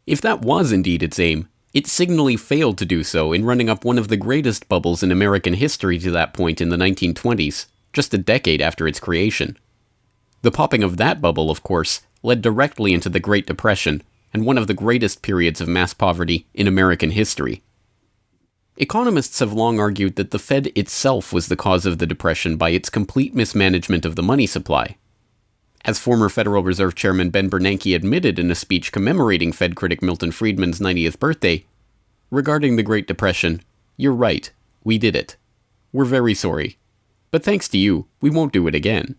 If that was indeed its aim, it signally failed to do so in running up one of the greatest bubbles in American history to that point in the 1920s just a decade after its creation. The popping of that bubble, of course, led directly into the Great Depression and one of the greatest periods of mass poverty in American history. Economists have long argued that the Fed itself was the cause of the Depression by its complete mismanagement of the money supply. As former Federal Reserve Chairman Ben Bernanke admitted in a speech commemorating Fed critic Milton Friedman's 90th birthday, regarding the Great Depression, you're right, we did it. We're very sorry. But thanks to you, we won't do it again.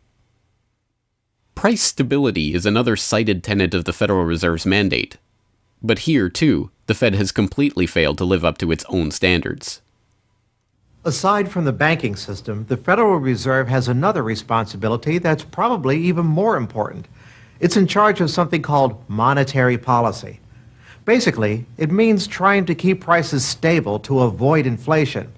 Price stability is another cited tenet of the Federal Reserve's mandate. But here, too, the Fed has completely failed to live up to its own standards. Aside from the banking system, the Federal Reserve has another responsibility that's probably even more important. It's in charge of something called monetary policy. Basically, it means trying to keep prices stable to avoid inflation.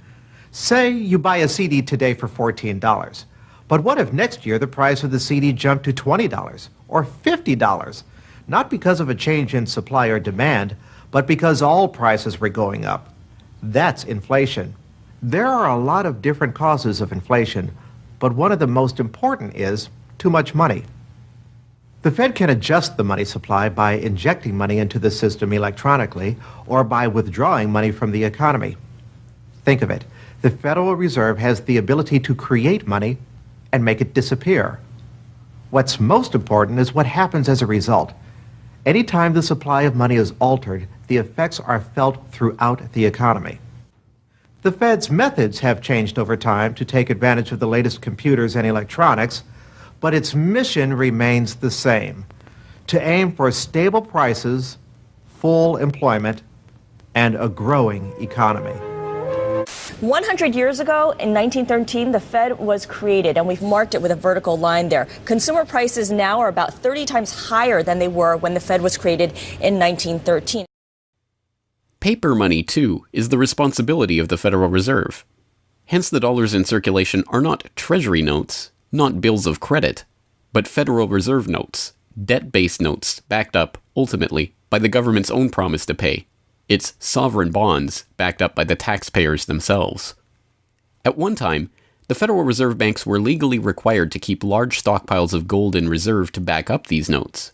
Say you buy a CD today for $14. But what if next year the price of the CD jumped to $20 or $50? Not because of a change in supply or demand, but because all prices were going up. That's inflation. There are a lot of different causes of inflation, but one of the most important is too much money. The Fed can adjust the money supply by injecting money into the system electronically or by withdrawing money from the economy. Think of it the Federal Reserve has the ability to create money and make it disappear. What's most important is what happens as a result. Anytime the supply of money is altered, the effects are felt throughout the economy. The Fed's methods have changed over time to take advantage of the latest computers and electronics, but its mission remains the same to aim for stable prices, full employment, and a growing economy. 100 years ago, in 1913, the Fed was created, and we've marked it with a vertical line there. Consumer prices now are about 30 times higher than they were when the Fed was created in 1913. Paper money, too, is the responsibility of the Federal Reserve. Hence, the dollars in circulation are not Treasury notes, not bills of credit, but Federal Reserve notes, debt based notes backed up, ultimately, by the government's own promise to pay. It's sovereign bonds backed up by the taxpayers themselves. At one time, the Federal Reserve banks were legally required to keep large stockpiles of gold in reserve to back up these notes.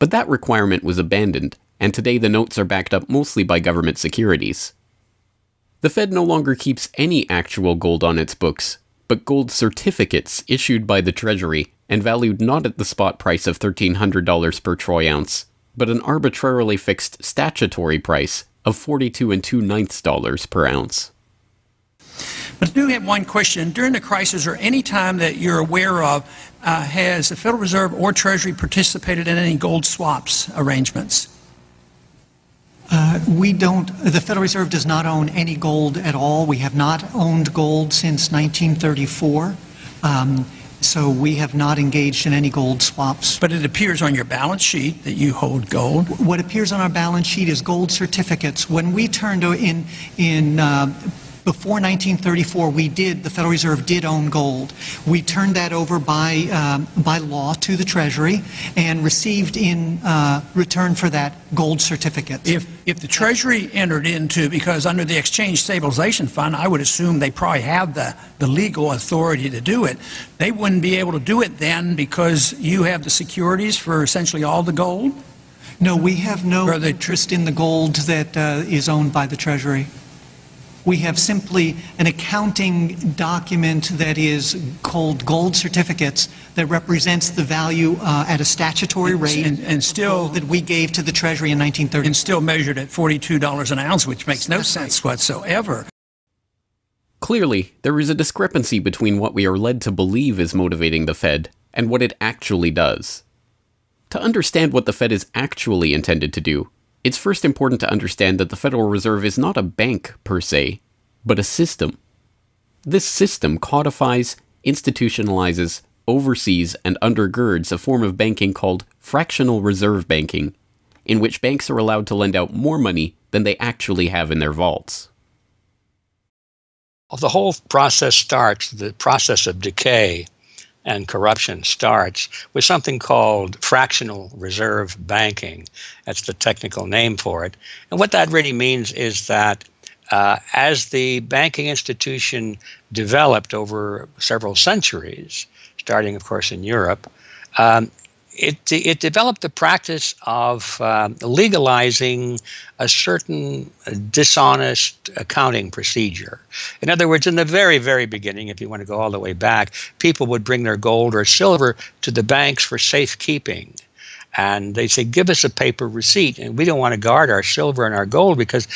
But that requirement was abandoned, and today the notes are backed up mostly by government securities. The Fed no longer keeps any actual gold on its books, but gold certificates issued by the Treasury and valued not at the spot price of $1,300 per troy ounce, but an arbitrarily fixed statutory price of 42 and 2 ninths dollars per ounce. But I do have one question. During the crisis or any time that you're aware of, uh, has the Federal Reserve or Treasury participated in any gold swaps arrangements? Uh, we don't, the Federal Reserve does not own any gold at all. We have not owned gold since 1934. Um, so we have not engaged in any gold swaps. But it appears on your balance sheet that you hold gold. What appears on our balance sheet is gold certificates. When we turned in, in uh, before 1934, we did, the Federal Reserve did own gold. We turned that over by, um, by law to the Treasury and received in uh, return for that gold certificates. If, if the Treasury entered into, because under the Exchange Stabilization Fund, I would assume they probably have the, the legal authority to do it, they wouldn't be able to do it then because you have the securities for essentially all the gold? No, we have no interest in the gold that uh, is owned by the Treasury. We have simply an accounting document that is called gold certificates that represents the value uh, at a statutory rate and, and still that we gave to the Treasury in 1930. And still measured at $42 an ounce, which makes no That's sense right. whatsoever. Clearly, there is a discrepancy between what we are led to believe is motivating the Fed and what it actually does. To understand what the Fed is actually intended to do, it's first important to understand that the Federal Reserve is not a bank per se, but a system. This system codifies, institutionalizes, oversees, and undergirds a form of banking called fractional reserve banking, in which banks are allowed to lend out more money than they actually have in their vaults. Well, The whole process starts, the process of decay, and corruption starts with something called fractional reserve banking. That's the technical name for it. And what that really means is that uh, as the banking institution developed over several centuries, starting, of course, in Europe, um, it, it developed the practice of uh, legalizing a certain dishonest accounting procedure. In other words, in the very, very beginning, if you want to go all the way back, people would bring their gold or silver to the banks for safekeeping. And they say, give us a paper receipt. And we don't want to guard our silver and our gold because,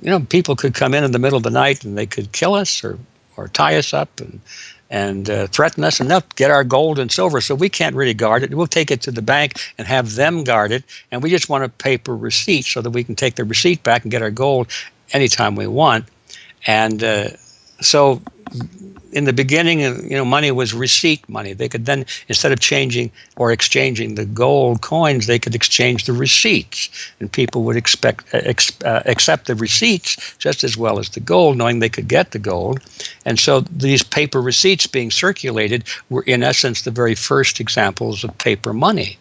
you know, people could come in in the middle of the night and they could kill us or, or tie us up and and uh, threaten us and they'll get our gold and silver. So we can't really guard it. We'll take it to the bank and have them guard it. And we just want a paper receipt so that we can take the receipt back and get our gold anytime we want. And uh, so in the beginning, you know, money was receipt money. They could then, instead of changing or exchanging the gold coins, they could exchange the receipts, and people would expect ex, uh, accept the receipts just as well as the gold, knowing they could get the gold. And so these paper receipts being circulated were, in essence, the very first examples of paper money.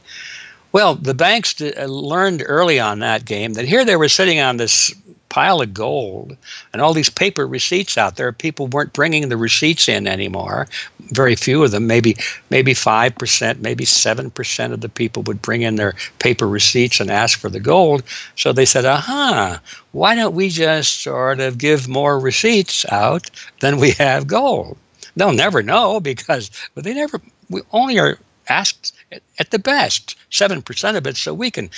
Well, the banks uh, learned early on that game that here they were sitting on this pile of gold and all these paper receipts out there. People weren't bringing the receipts in anymore. Very few of them, maybe maybe five percent, maybe seven percent of the people would bring in their paper receipts and ask for the gold. So they said, "Aha! Why don't we just sort of give more receipts out than we have gold?" They'll never know because they never. We only are asked at the best seven percent of it, so we can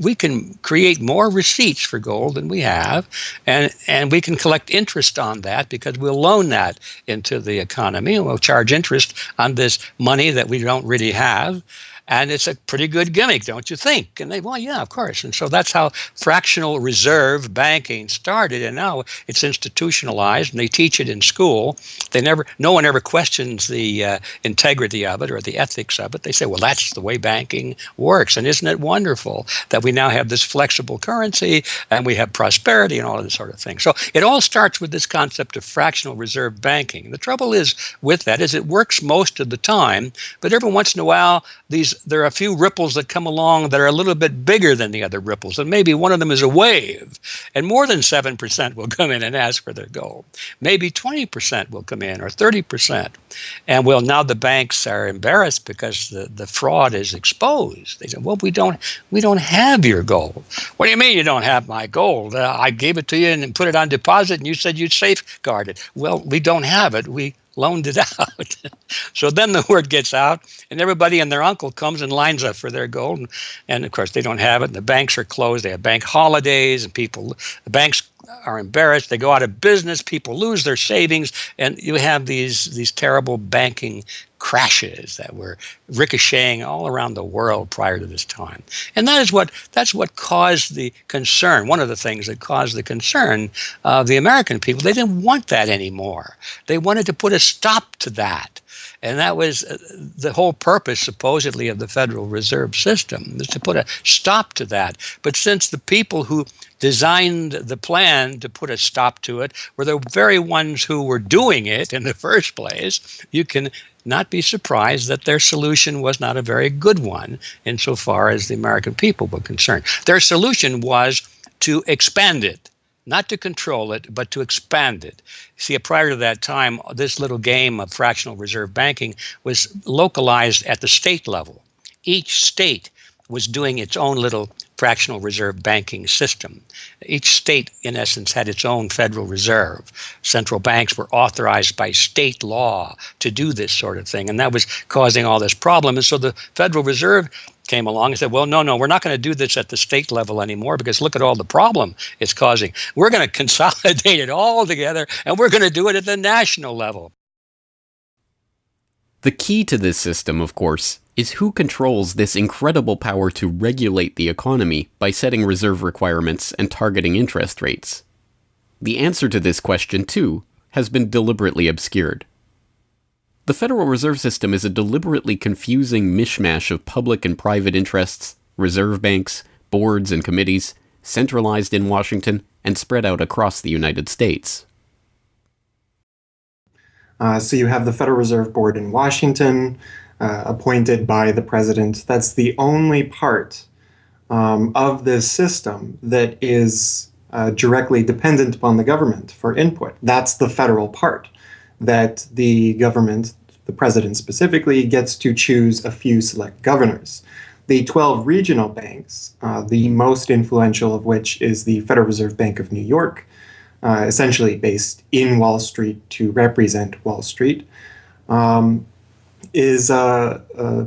we can create more receipts for gold than we have, and and we can collect interest on that because we'll loan that into the economy and we'll charge interest on this money that we don't really have. And it's a pretty good gimmick, don't you think? And they, well, yeah, of course. And so that's how fractional reserve banking started. And now it's institutionalized and they teach it in school. They never, no one ever questions the uh, integrity of it or the ethics of it. They say, well, that's the way banking works. And isn't it wonderful that we now have this flexible currency and we have prosperity and all of this sort of thing? So it all starts with this concept of fractional reserve banking. The trouble is with that is it works most of the time, but every once in a while, these there are a few ripples that come along that are a little bit bigger than the other ripples, and maybe one of them is a wave, and more than seven percent will come in and ask for their gold. Maybe twenty percent will come in, or thirty percent, and well, now the banks are embarrassed because the, the fraud is exposed. They say, "Well, we don't we don't have your gold." What do you mean you don't have my gold? Uh, I gave it to you and put it on deposit, and you said you'd safeguard it. Well, we don't have it. We loaned it (laughs) out. so then the word gets out, and everybody and their uncle comes and lines up for their gold. And, and, of course, they don't have it, and the banks are closed. They have bank holidays, and people, the banks are embarrassed. They go out of business. People lose their savings, and you have these these terrible banking crashes that were ricocheting all around the world prior to this time. And that is what that's what caused the concern. One of the things that caused the concern of the American people. They didn't want that anymore. They wanted to put a stop to that. And that was uh, the whole purpose, supposedly, of the Federal Reserve System, is to put a stop to that. But since the people who designed the plan to put a stop to it were the very ones who were doing it in the first place, you can not be surprised that their solution was not a very good one insofar as the American people were concerned. Their solution was to expand it, not to control it, but to expand it. See, prior to that time, this little game of fractional reserve banking was localized at the state level. Each state was doing its own little fractional reserve banking system. Each state, in essence, had its own Federal Reserve. Central banks were authorized by state law to do this sort of thing, and that was causing all this problem. And so the Federal Reserve came along and said, well, no, no, we're not going to do this at the state level anymore because look at all the problem it's causing. We're going (laughs) to consolidate it all together and we're going to do it at the national level. The key to this system, of course, is who controls this incredible power to regulate the economy by setting reserve requirements and targeting interest rates. The answer to this question, too, has been deliberately obscured. The Federal Reserve System is a deliberately confusing mishmash of public and private interests, reserve banks, boards and committees, centralized in Washington, and spread out across the United States. Uh, so you have the Federal Reserve Board in Washington, uh, appointed by the president. That's the only part um, of this system that is uh, directly dependent upon the government for input. That's the federal part that the government, the president specifically, gets to choose a few select governors. The 12 regional banks, uh, the most influential of which is the Federal Reserve Bank of New York, uh, essentially based in Wall Street to represent Wall Street, um, is uh, uh,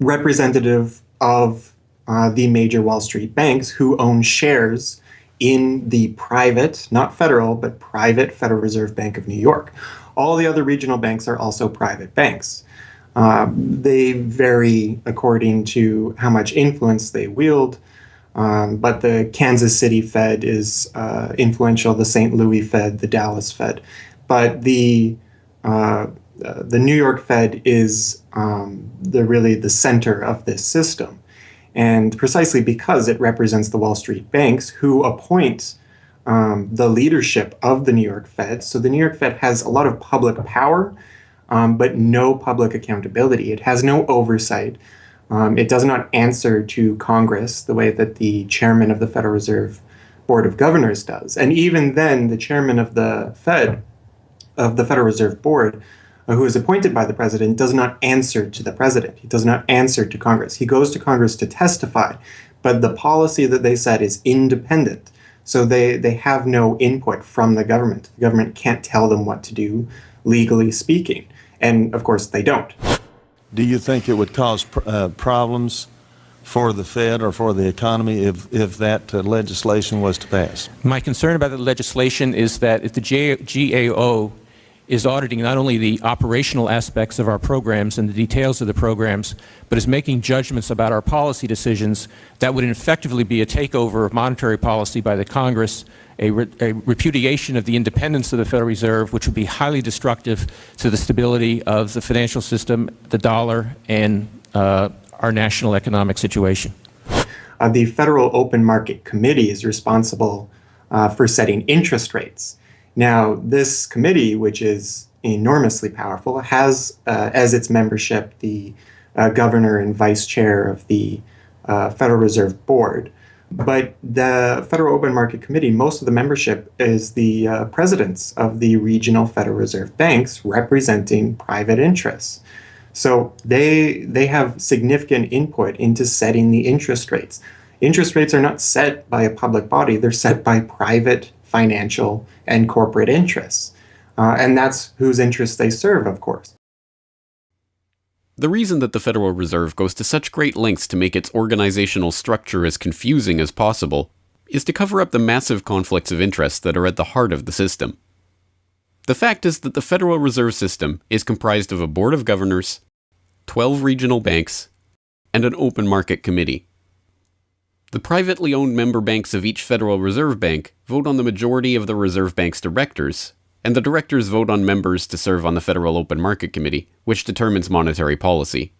representative of uh, the major Wall Street banks who own shares in the private, not federal, but private Federal Reserve Bank of New York. All the other regional banks are also private banks. Uh, they vary according to how much influence they wield, um, but the Kansas City Fed is uh, influential, the St. Louis Fed, the Dallas Fed. But the uh, the New York Fed is um, the really the center of this system, and precisely because it represents the Wall Street banks who appoint um, the leadership of the New York Fed. So the New York Fed has a lot of public power, um, but no public accountability. It has no oversight. Um, it does not answer to Congress the way that the chairman of the Federal Reserve Board of Governors does. And even then, the chairman of the Fed, of the Federal Reserve Board, uh, who is appointed by the president, does not answer to the president. He does not answer to Congress. He goes to Congress to testify, but the policy that they set is independent. So they, they have no input from the government. The government can't tell them what to do, legally speaking. And of course, they don't. Do you think it would cause uh, problems for the Fed or for the economy if, if that uh, legislation was to pass? My concern about the legislation is that if the J GAO is auditing not only the operational aspects of our programs and the details of the programs, but is making judgments about our policy decisions that would effectively be a takeover of monetary policy by the Congress, a, re a repudiation of the independence of the Federal Reserve, which would be highly destructive to the stability of the financial system, the dollar, and uh, our national economic situation. Uh, the Federal Open Market Committee is responsible uh, for setting interest rates. Now, this committee, which is enormously powerful, has uh, as its membership the uh, governor and vice chair of the uh, Federal Reserve Board. But the Federal Open Market Committee, most of the membership is the uh, presidents of the regional Federal Reserve banks representing private interests. So they they have significant input into setting the interest rates. Interest rates are not set by a public body; they're set by private financial and corporate interests, uh, and that's whose interests they serve, of course. The reason that the Federal Reserve goes to such great lengths to make its organizational structure as confusing as possible is to cover up the massive conflicts of interest that are at the heart of the system. The fact is that the Federal Reserve System is comprised of a board of governors, 12 regional banks, and an open market committee. The privately owned member banks of each Federal Reserve Bank vote on the majority of the Reserve Bank's directors, and the directors vote on members to serve on the Federal Open Market Committee, which determines monetary policy.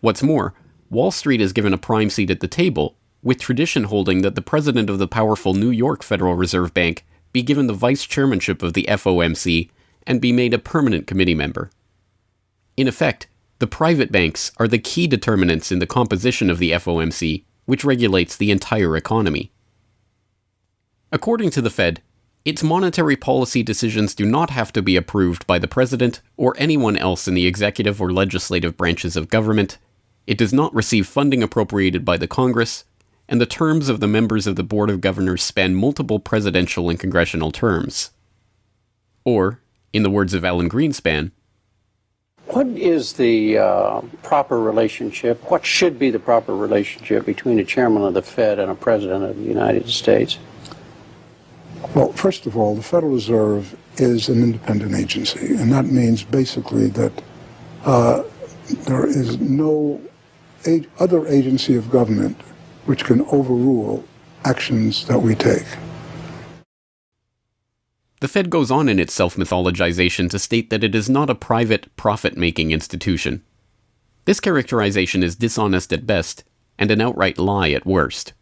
What's more, Wall Street is given a prime seat at the table, with tradition holding that the president of the powerful New York Federal Reserve Bank be given the vice chairmanship of the FOMC and be made a permanent committee member. In effect, the private banks are the key determinants in the composition of the FOMC which regulates the entire economy. According to the Fed, its monetary policy decisions do not have to be approved by the President or anyone else in the executive or legislative branches of government, it does not receive funding appropriated by the Congress, and the terms of the members of the Board of Governors span multiple presidential and congressional terms. Or, in the words of Alan Greenspan, what is the uh, proper relationship? What should be the proper relationship between a chairman of the Fed and a president of the United States? Well, first of all, the Federal Reserve is an independent agency, and that means basically that uh, there is no other agency of government which can overrule actions that we take. The Fed goes on in its self mythologization to state that it is not a private, profit making institution. This characterization is dishonest at best and an outright lie at worst.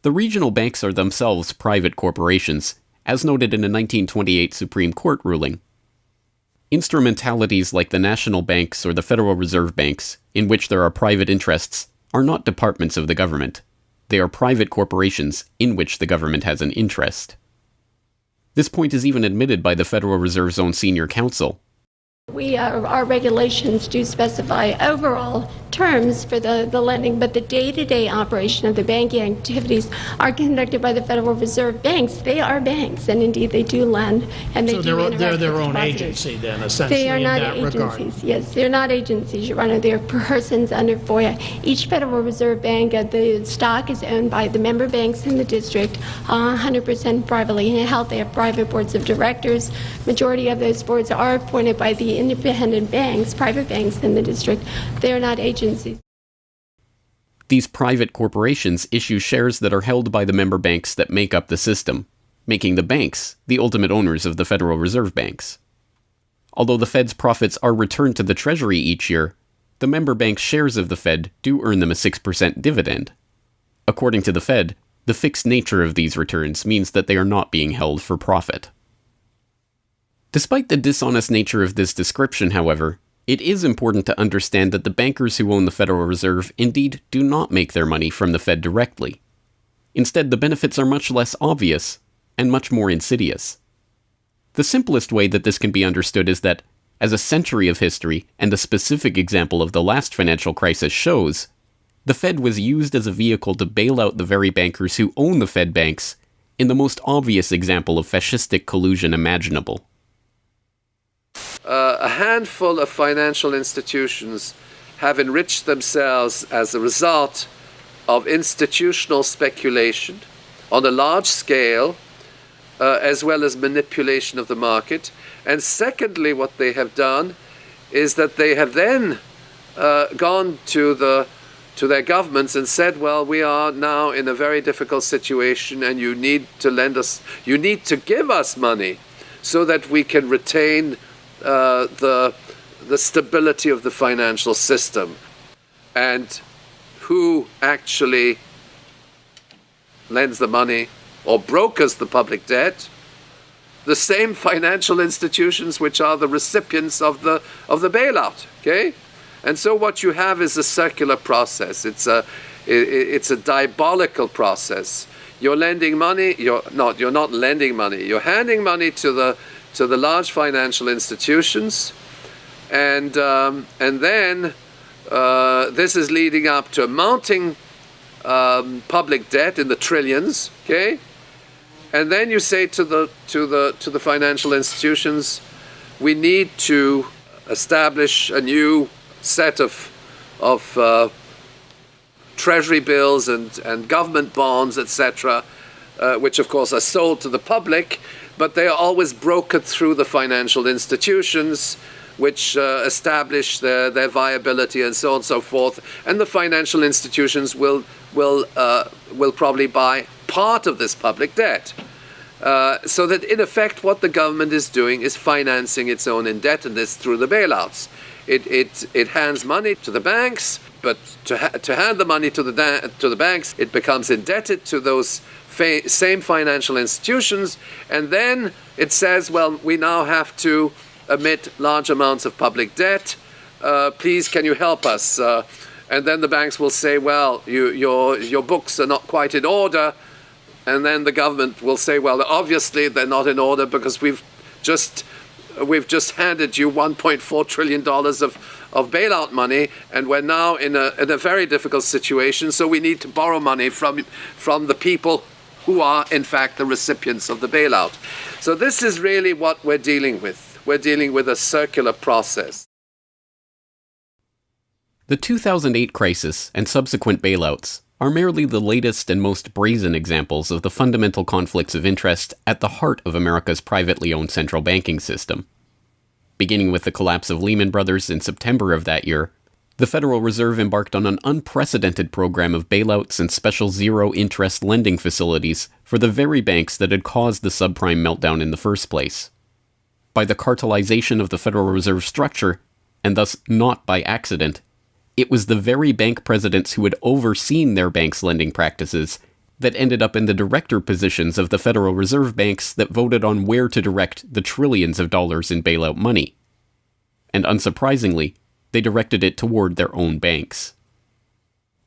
The regional banks are themselves private corporations, as noted in a 1928 Supreme Court ruling. Instrumentalities like the national banks or the Federal Reserve banks, in which there are private interests, are not departments of the government. They are private corporations in which the government has an interest. This point is even admitted by the Federal Reserve's own senior counsel, we are, our regulations do specify overall terms for the, the lending, but the day-to-day operation of the banking activities are conducted by the Federal Reserve banks. They are banks, and indeed they do lend, and they so do they're, they're their own depositors. agency then, essentially. They are in not that agencies. regard. Yes, they're not agencies, Your Honor. They're persons under FOIA. Each Federal Reserve Bank, uh, the stock is owned by the member banks in the district, uh, 100% privately held. They have private boards of directors. Majority of those boards are appointed by the independent banks, private banks in the district. They're not agencies. These private corporations issue shares that are held by the member banks that make up the system, making the banks the ultimate owners of the Federal Reserve banks. Although the Fed's profits are returned to the Treasury each year, the member banks' shares of the Fed do earn them a 6% dividend. According to the Fed, the fixed nature of these returns means that they are not being held for profit. Despite the dishonest nature of this description, however, it is important to understand that the bankers who own the Federal Reserve indeed do not make their money from the Fed directly. Instead, the benefits are much less obvious and much more insidious. The simplest way that this can be understood is that, as a century of history and a specific example of the last financial crisis shows, the Fed was used as a vehicle to bail out the very bankers who own the Fed banks in the most obvious example of fascistic collusion imaginable uh, a handful of financial institutions have enriched themselves as a result of institutional speculation on a large scale, uh, as well as manipulation of the market. And secondly, what they have done is that they have then uh, gone to the to their governments and said, well, we are now in a very difficult situation and you need to lend us, you need to give us money so that we can retain uh, the, the stability of the financial system. And who actually lends the money or brokers the public debt? The same financial institutions which are the recipients of the, of the bailout, okay? And so what you have is a circular process. It's a, it's a diabolical process. You're lending money, you're not, you're not lending money, you're handing money to the, to the large financial institutions, and, um, and then uh, this is leading up to mounting um, public debt in the trillions, okay? And then you say to the, to the, to the financial institutions, we need to establish a new set of, of uh, treasury bills and, and government bonds, etc., uh, which of course are sold to the public, but they are always brokered through the financial institutions, which uh, establish their, their viability and so on and so forth. And the financial institutions will, will, uh, will probably buy part of this public debt. Uh, so that in effect, what the government is doing is financing its own indebtedness through the bailouts. It, it, it hands money to the banks, but to, ha- to hand the money to the, to the banks, it becomes indebted to those fa- same financial institutions, and then it says, well, we now have to emit large amounts of public debt. Uh, please, can you help us? Uh, and then the banks will say, well, you, your, your books are not quite in order. And then the government will say, well, obviously they're not in order because we've just we've just handed you 1.4 trillion dollars of of bailout money, and we're now in a in a very difficult situation. So we need to borrow money from from the people who are in fact the recipients of the bailout. So this is really what we're dealing with. We're dealing with a circular process. The 2008 crisis and subsequent bailouts are merely the latest and most brazen examples of the fundamental conflicts of interest at the heart of America's privately owned central banking system. Beginning with the collapse of Lehman Brothers in September of that year, the Federal Reserve embarked on an unprecedented program of bailouts and special zero interest lending facilities for the very banks that had caused the subprime meltdown in the first place. By the cartelization of the Federal Reserve structure, and thus not by accident, it was the very bank presidents who had overseen their banks' lending practices that ended up in the director positions of the Federal Reserve banks that voted on where to direct the trillions of dollars in bailout money. And unsurprisingly, they directed it toward their own banks.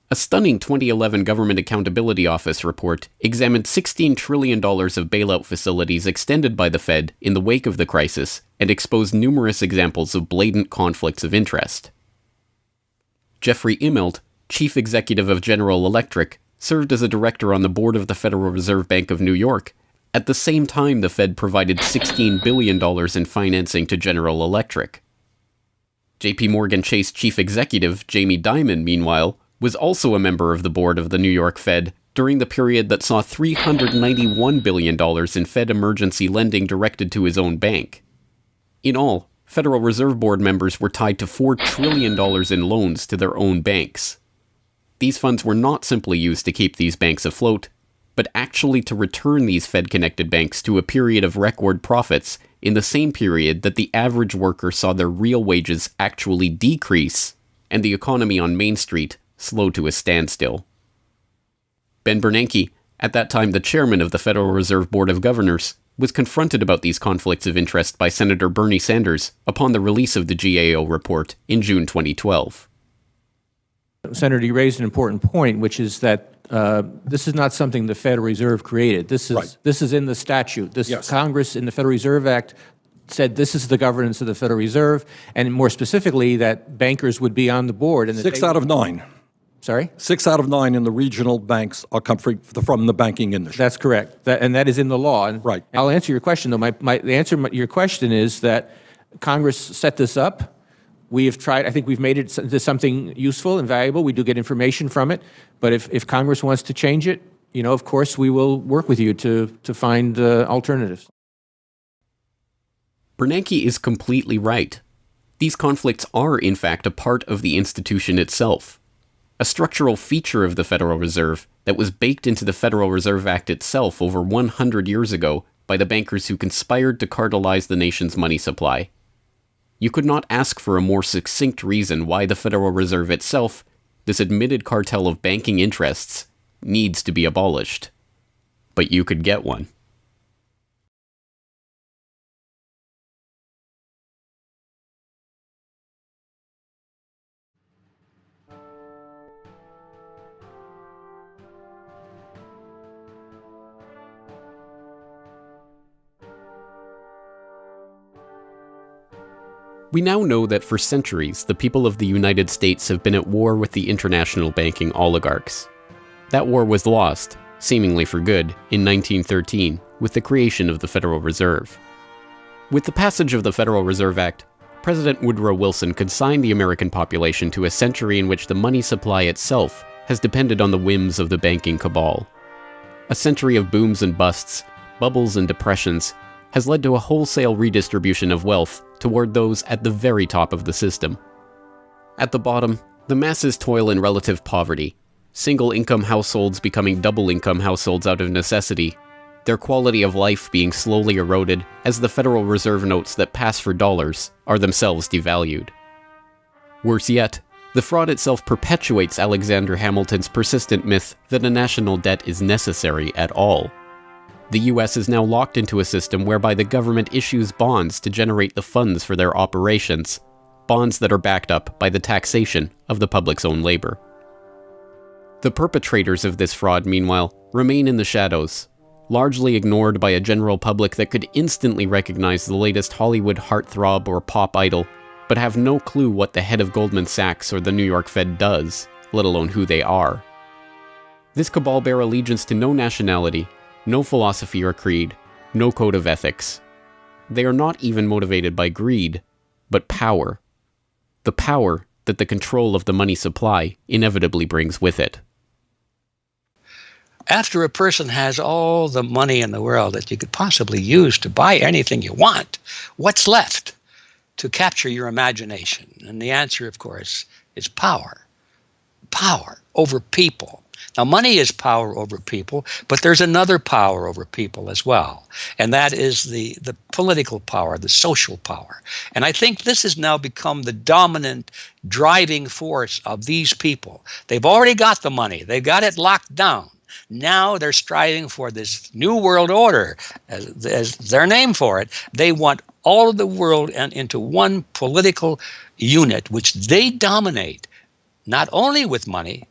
A stunning 2011 Government Accountability Office report examined $16 trillion of bailout facilities extended by the Fed in the wake of the crisis and exposed numerous examples of blatant conflicts of interest. Jeffrey Immelt, chief executive of General Electric, served as a director on the board of the Federal Reserve Bank of New York. At the same time, the Fed provided $16 billion in financing to General Electric. JP Morgan Chase chief executive Jamie Dimon, meanwhile, was also a member of the board of the New York Fed during the period that saw $391 billion in Fed emergency lending directed to his own bank. In all, Federal Reserve Board members were tied to $4 trillion in loans to their own banks. These funds were not simply used to keep these banks afloat, but actually to return these Fed connected banks to a period of record profits in the same period that the average worker saw their real wages actually decrease and the economy on Main Street slow to a standstill. Ben Bernanke, at that time the chairman of the Federal Reserve Board of Governors, was confronted about these conflicts of interest by Senator Bernie Sanders upon the release of the GAO report in June 2012. Senator, you raised an important point, which is that uh, this is not something the Federal Reserve created. This is Right. this is in the statute. This Yes. Congress in the Federal Reserve Act said this is the governance of the Federal Reserve, and more specifically that bankers would be on the board. And Six out of nine. Sorry? Six out of nine in the regional banks are come free- from the banking industry. That's correct, that, and that is in the law. And Right. I'll answer your question though. My, my the answer to your question is that Congress set this up. We have tried. I think we've made it into something useful and valuable. We do get information from it. But if, if Congress wants to change it, you know, of course, we will work with you to to find uh, alternatives. Bernanke is completely right. These conflicts are, in fact, a part of the institution itself, a structural feature of the Federal Reserve that was baked into the Federal Reserve Act itself over 100 years ago by the bankers who conspired to cartelize the nation's money supply. You could not ask for a more succinct reason why the Federal Reserve itself, this admitted cartel of banking interests, needs to be abolished. But you could get one. We now know that for centuries, the people of the United States have been at war with the international banking oligarchs. That war was lost, seemingly for good, in 1913 with the creation of the Federal Reserve. With the passage of the Federal Reserve Act, President Woodrow Wilson consigned the American population to a century in which the money supply itself has depended on the whims of the banking cabal. A century of booms and busts, bubbles and depressions, has led to a wholesale redistribution of wealth toward those at the very top of the system. At the bottom, the masses toil in relative poverty, single income households becoming double income households out of necessity, their quality of life being slowly eroded as the Federal Reserve notes that pass for dollars are themselves devalued. Worse yet, the fraud itself perpetuates Alexander Hamilton's persistent myth that a national debt is necessary at all. The US is now locked into a system whereby the government issues bonds to generate the funds for their operations, bonds that are backed up by the taxation of the public's own labor. The perpetrators of this fraud, meanwhile, remain in the shadows, largely ignored by a general public that could instantly recognize the latest Hollywood heartthrob or pop idol, but have no clue what the head of Goldman Sachs or the New York Fed does, let alone who they are. This cabal bear allegiance to no nationality no philosophy or creed, no code of ethics. They are not even motivated by greed, but power. The power that the control of the money supply inevitably brings with it. After a person has all the money in the world that you could possibly use to buy anything you want, what's left to capture your imagination? And the answer, of course, is power. Power over people, now, money is power over people, but there's another power over people as well, and that is the, the political power, the social power. And I think this has now become the dominant driving force of these people. They've already got the money, they've got it locked down. Now they're striving for this new world order, as, as their name for it. They want all of the world and into one political unit, which they dominate, not only with money,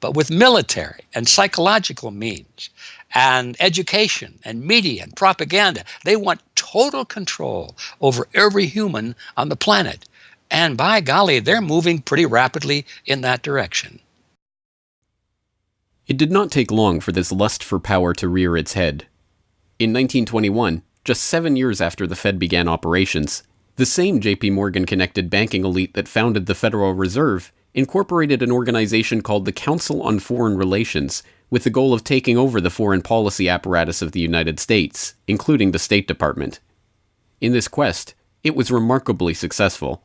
but with military and psychological means and education and media and propaganda. They want total control over every human on the planet. And by golly, they're moving pretty rapidly in that direction. It did not take long for this lust for power to rear its head. In 1921, just seven years after the Fed began operations, the same JP Morgan connected banking elite that founded the Federal Reserve incorporated an organization called the Council on Foreign Relations with the goal of taking over the foreign policy apparatus of the United States, including the State Department. In this quest, it was remarkably successful.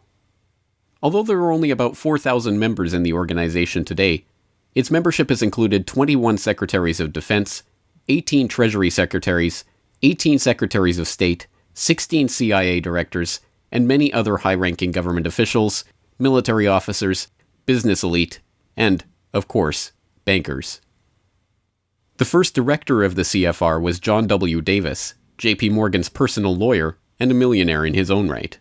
Although there are only about 4,000 members in the organization today, its membership has included 21 Secretaries of Defense, 18 Treasury Secretaries, 18 Secretaries of State, 16 CIA directors, and many other high ranking government officials, military officers, business elite, and, of course, bankers. The first director of the CFR was John W. Davis, J.P. Morgan's personal lawyer and a millionaire in his own right.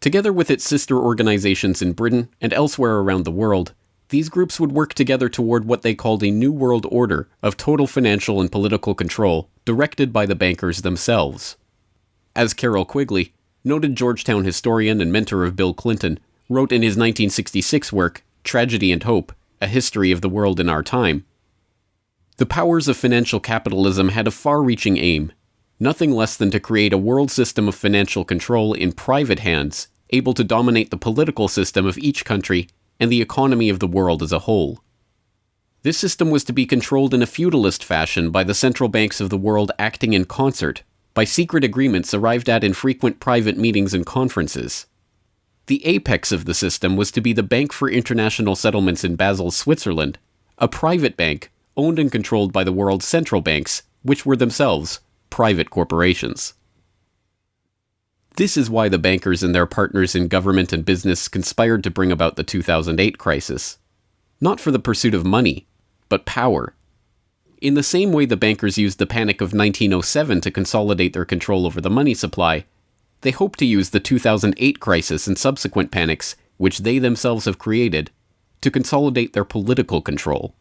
Together with its sister organizations in Britain and elsewhere around the world, these groups would work together toward what they called a New World Order of total financial and political control directed by the bankers themselves. As Carroll Quigley, noted Georgetown historian and mentor of Bill Clinton, wrote in his 1966 work, Tragedy and Hope A History of the World in Our Time. The powers of financial capitalism had a far reaching aim nothing less than to create a world system of financial control in private hands, able to dominate the political system of each country and the economy of the world as a whole. This system was to be controlled in a feudalist fashion by the central banks of the world acting in concert, by secret agreements arrived at in frequent private meetings and conferences. The apex of the system was to be the Bank for International Settlements in Basel, Switzerland, a private bank owned and controlled by the world's central banks, which were themselves private corporations. This is why the bankers and their partners in government and business conspired to bring about the 2008 crisis. Not for the pursuit of money, but power. In the same way the bankers used the panic of 1907 to consolidate their control over the money supply, they hope to use the 2008 crisis and subsequent panics, which they themselves have created, to consolidate their political control.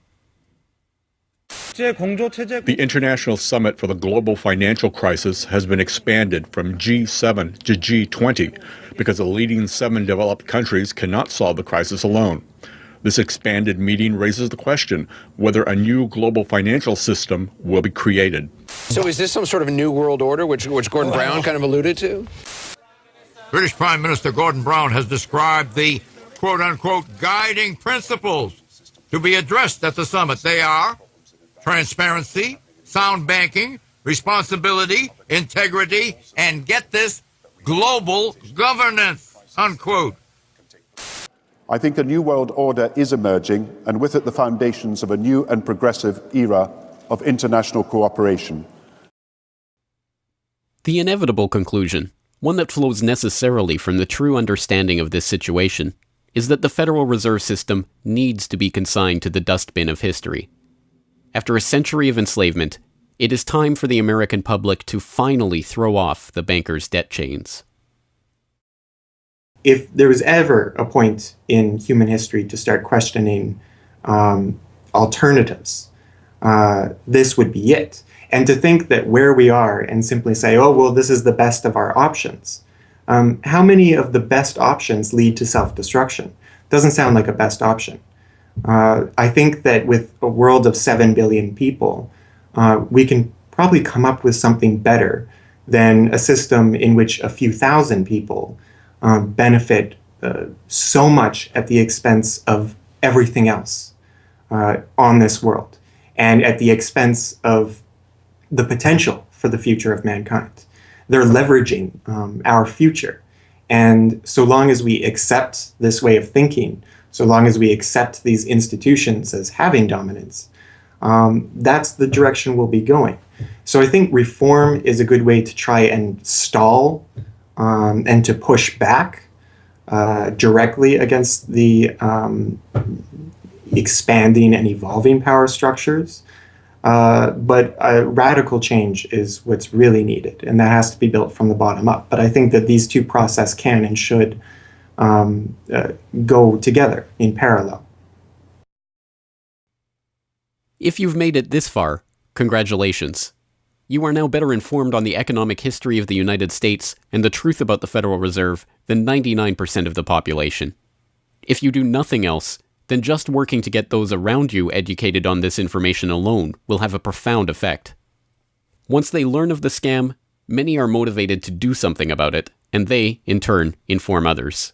The International Summit for the Global Financial Crisis has been expanded from G7 to G20 because the leading seven developed countries cannot solve the crisis alone. This expanded meeting raises the question whether a new global financial system will be created. So is this some sort of a new world order, which, which Gordon Brown kind of alluded to? British Prime Minister Gordon Brown has described the quote-unquote guiding principles to be addressed at the summit. They are transparency, sound banking, responsibility, integrity, and get this, global governance, unquote. I think a new world order is emerging, and with it the foundations of a new and progressive era of international cooperation. The inevitable conclusion, one that flows necessarily from the true understanding of this situation, is that the Federal Reserve System needs to be consigned to the dustbin of history. After a century of enslavement, it is time for the American public to finally throw off the bankers' debt chains. If there was ever a point in human history to start questioning um, alternatives, uh, this would be it. And to think that where we are and simply say, oh, well, this is the best of our options. Um, how many of the best options lead to self-destruction? Doesn't sound like a best option. Uh, I think that with a world of 7 billion people, uh, we can probably come up with something better than a system in which a few thousand people um, benefit uh, so much at the expense of everything else uh, on this world and at the expense of the potential for the future of mankind. They're leveraging um, our future. And so long as we accept this way of thinking, so long as we accept these institutions as having dominance, um, that's the direction we'll be going. So I think reform is a good way to try and stall um, and to push back uh, directly against the um, expanding and evolving power structures. Uh, but a radical change is what's really needed, and that has to be built from the bottom up. But I think that these two processes can and should um, uh, go together in parallel. If you've made it this far, congratulations. You are now better informed on the economic history of the United States and the truth about the Federal Reserve than 99% of the population. If you do nothing else, then just working to get those around you educated on this information alone will have a profound effect. Once they learn of the scam, many are motivated to do something about it, and they, in turn, inform others.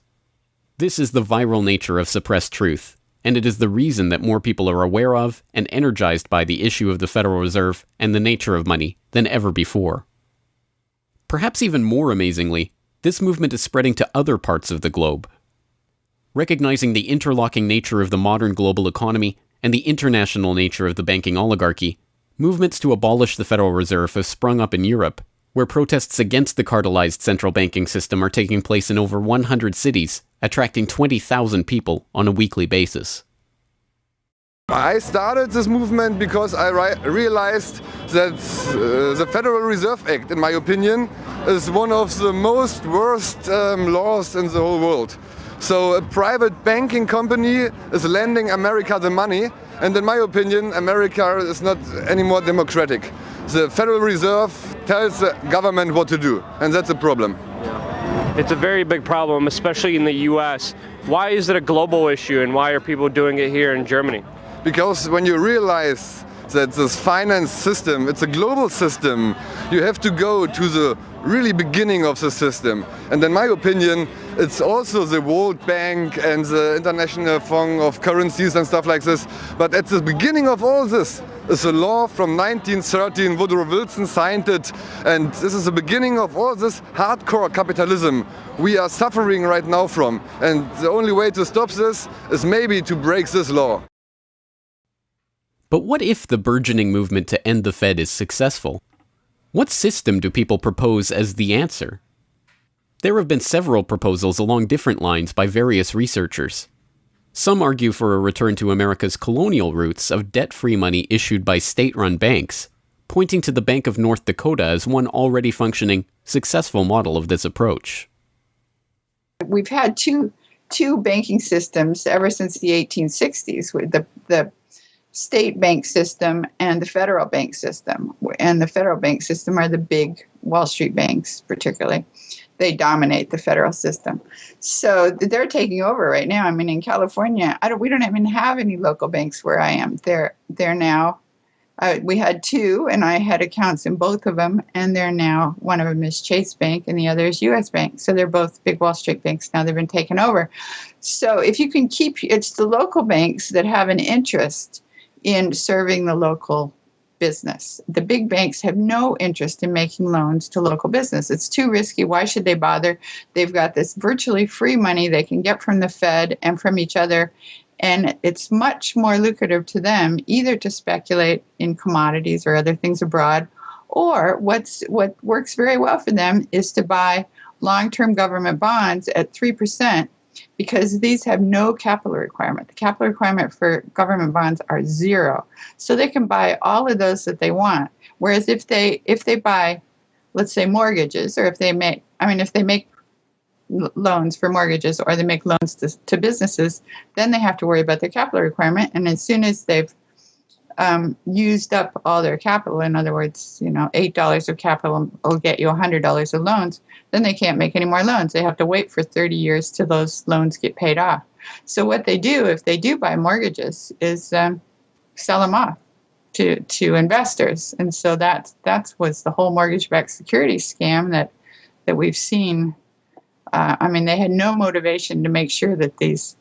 This is the viral nature of suppressed truth, and it is the reason that more people are aware of and energized by the issue of the Federal Reserve and the nature of money than ever before. Perhaps even more amazingly, this movement is spreading to other parts of the globe. Recognizing the interlocking nature of the modern global economy and the international nature of the banking oligarchy, movements to abolish the Federal Reserve have sprung up in Europe where protests against the cartelized central banking system are taking place in over 100 cities, attracting 20,000 people on a weekly basis. I started this movement because I realized that uh, the Federal Reserve Act, in my opinion, is one of the most worst um, laws in the whole world. So a private banking company is lending America the money and in my opinion America is not any more democratic the Federal Reserve tells the government what to do, and that's a problem. It's a very big problem, especially in the US. Why is it a global issue and why are people doing it here in Germany? Because when you realize that this finance system, it's a global system, you have to go to the really beginning of the system. And in my opinion, It's also the World Bank and the International Fund of Currencies and stuff like this. But at the beginning of all this is a law from 1913. Woodrow Wilson signed it. And this is the beginning of all this hardcore capitalism we are suffering right now from. And the only way to stop this is maybe to break this law. But what if the burgeoning movement to end the Fed is successful? What system do people propose as the answer? There have been several proposals along different lines by various researchers. Some argue for a return to America's colonial roots of debt free money issued by state run banks, pointing to the Bank of North Dakota as one already functioning, successful model of this approach. We've had two, two banking systems ever since the 1860s. The, the state bank system and the federal bank system. And the federal bank system are the big Wall Street banks, particularly. They dominate the federal system. So they're taking over right now. I mean, in California, I don't, we don't even have any local banks where I am. They're, they're now, uh, we had two, and I had accounts in both of them, and they're now, one of them is Chase Bank, and the other is U.S. Bank. So they're both big Wall Street banks now. They've been taken over. So if you can keep, it's the local banks that have an interest in serving the local business. The big banks have no interest in making loans to local business. It's too risky. Why should they bother? They've got this virtually free money they can get from the Fed and from each other. And it's much more lucrative to them either to speculate in commodities or other things abroad, or what's what works very well for them is to buy long-term government bonds at 3% because these have no capital requirement. The capital requirement for government bonds are zero. So they can buy all of those that they want. Whereas if they if they buy, let's say mortgages, or if they make, I mean, if they make loans for mortgages or they make loans to, to businesses, then they have to worry about their capital requirement. And as soon as they've um, used up all their capital, in other words, you know, $8 of capital will get you $100 of loans, then they can't make any more loans. They have to wait for 30 years till those loans get paid off. So what they do, if they do buy mortgages, is um, sell them off to, to investors. And so that that was the whole mortgage-backed security scam that, that we've seen. Uh, I mean, they had no motivation to make sure that these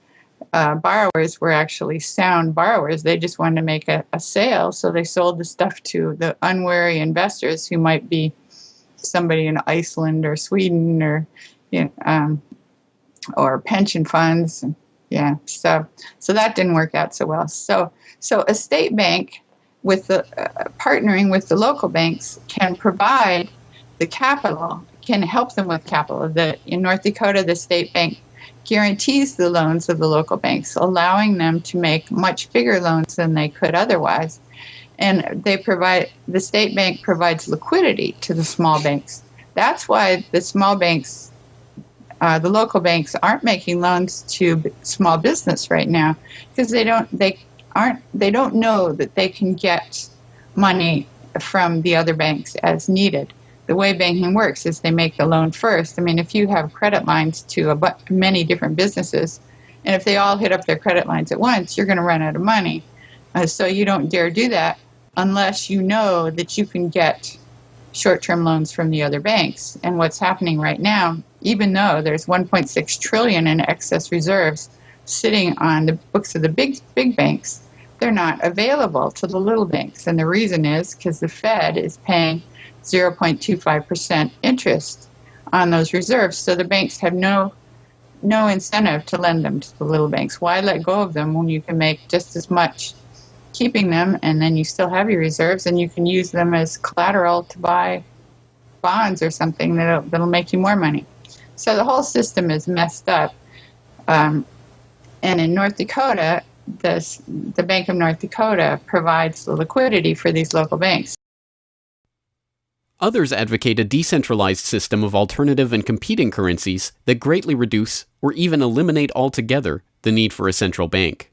uh, borrowers were actually sound borrowers. They just wanted to make a, a sale, so they sold the stuff to the unwary investors who might be somebody in Iceland or Sweden or you know, um, or pension funds. Yeah, so so that didn't work out so well. So so a state bank with the uh, partnering with the local banks can provide the capital, can help them with capital. The in North Dakota, the state bank guarantees the loans of the local banks, allowing them to make much bigger loans than they could otherwise. And they provide the state bank provides liquidity to the small banks. That's why the small banks, uh, the local banks, aren't making loans to small business right now because they don't they aren't they don't know that they can get money from the other banks as needed the way banking works is they make the loan first. I mean, if you have credit lines to a many different businesses, and if they all hit up their credit lines at once, you're going to run out of money. Uh, so you don't dare do that unless you know that you can get short-term loans from the other banks. And what's happening right now, even though there's 1.6 trillion in excess reserves sitting on the books of the big big banks, they're not available to the little banks. And the reason is because the Fed is paying 0.25% interest on those reserves. So the banks have no no incentive to lend them to the little banks. Why let go of them when you can make just as much keeping them and then you still have your reserves and you can use them as collateral to buy bonds or something that'll, that'll make you more money. So the whole system is messed up. Um, and in North Dakota, this, the Bank of North Dakota provides the liquidity for these local banks. Others advocate a decentralized system of alternative and competing currencies that greatly reduce or even eliminate altogether the need for a central bank.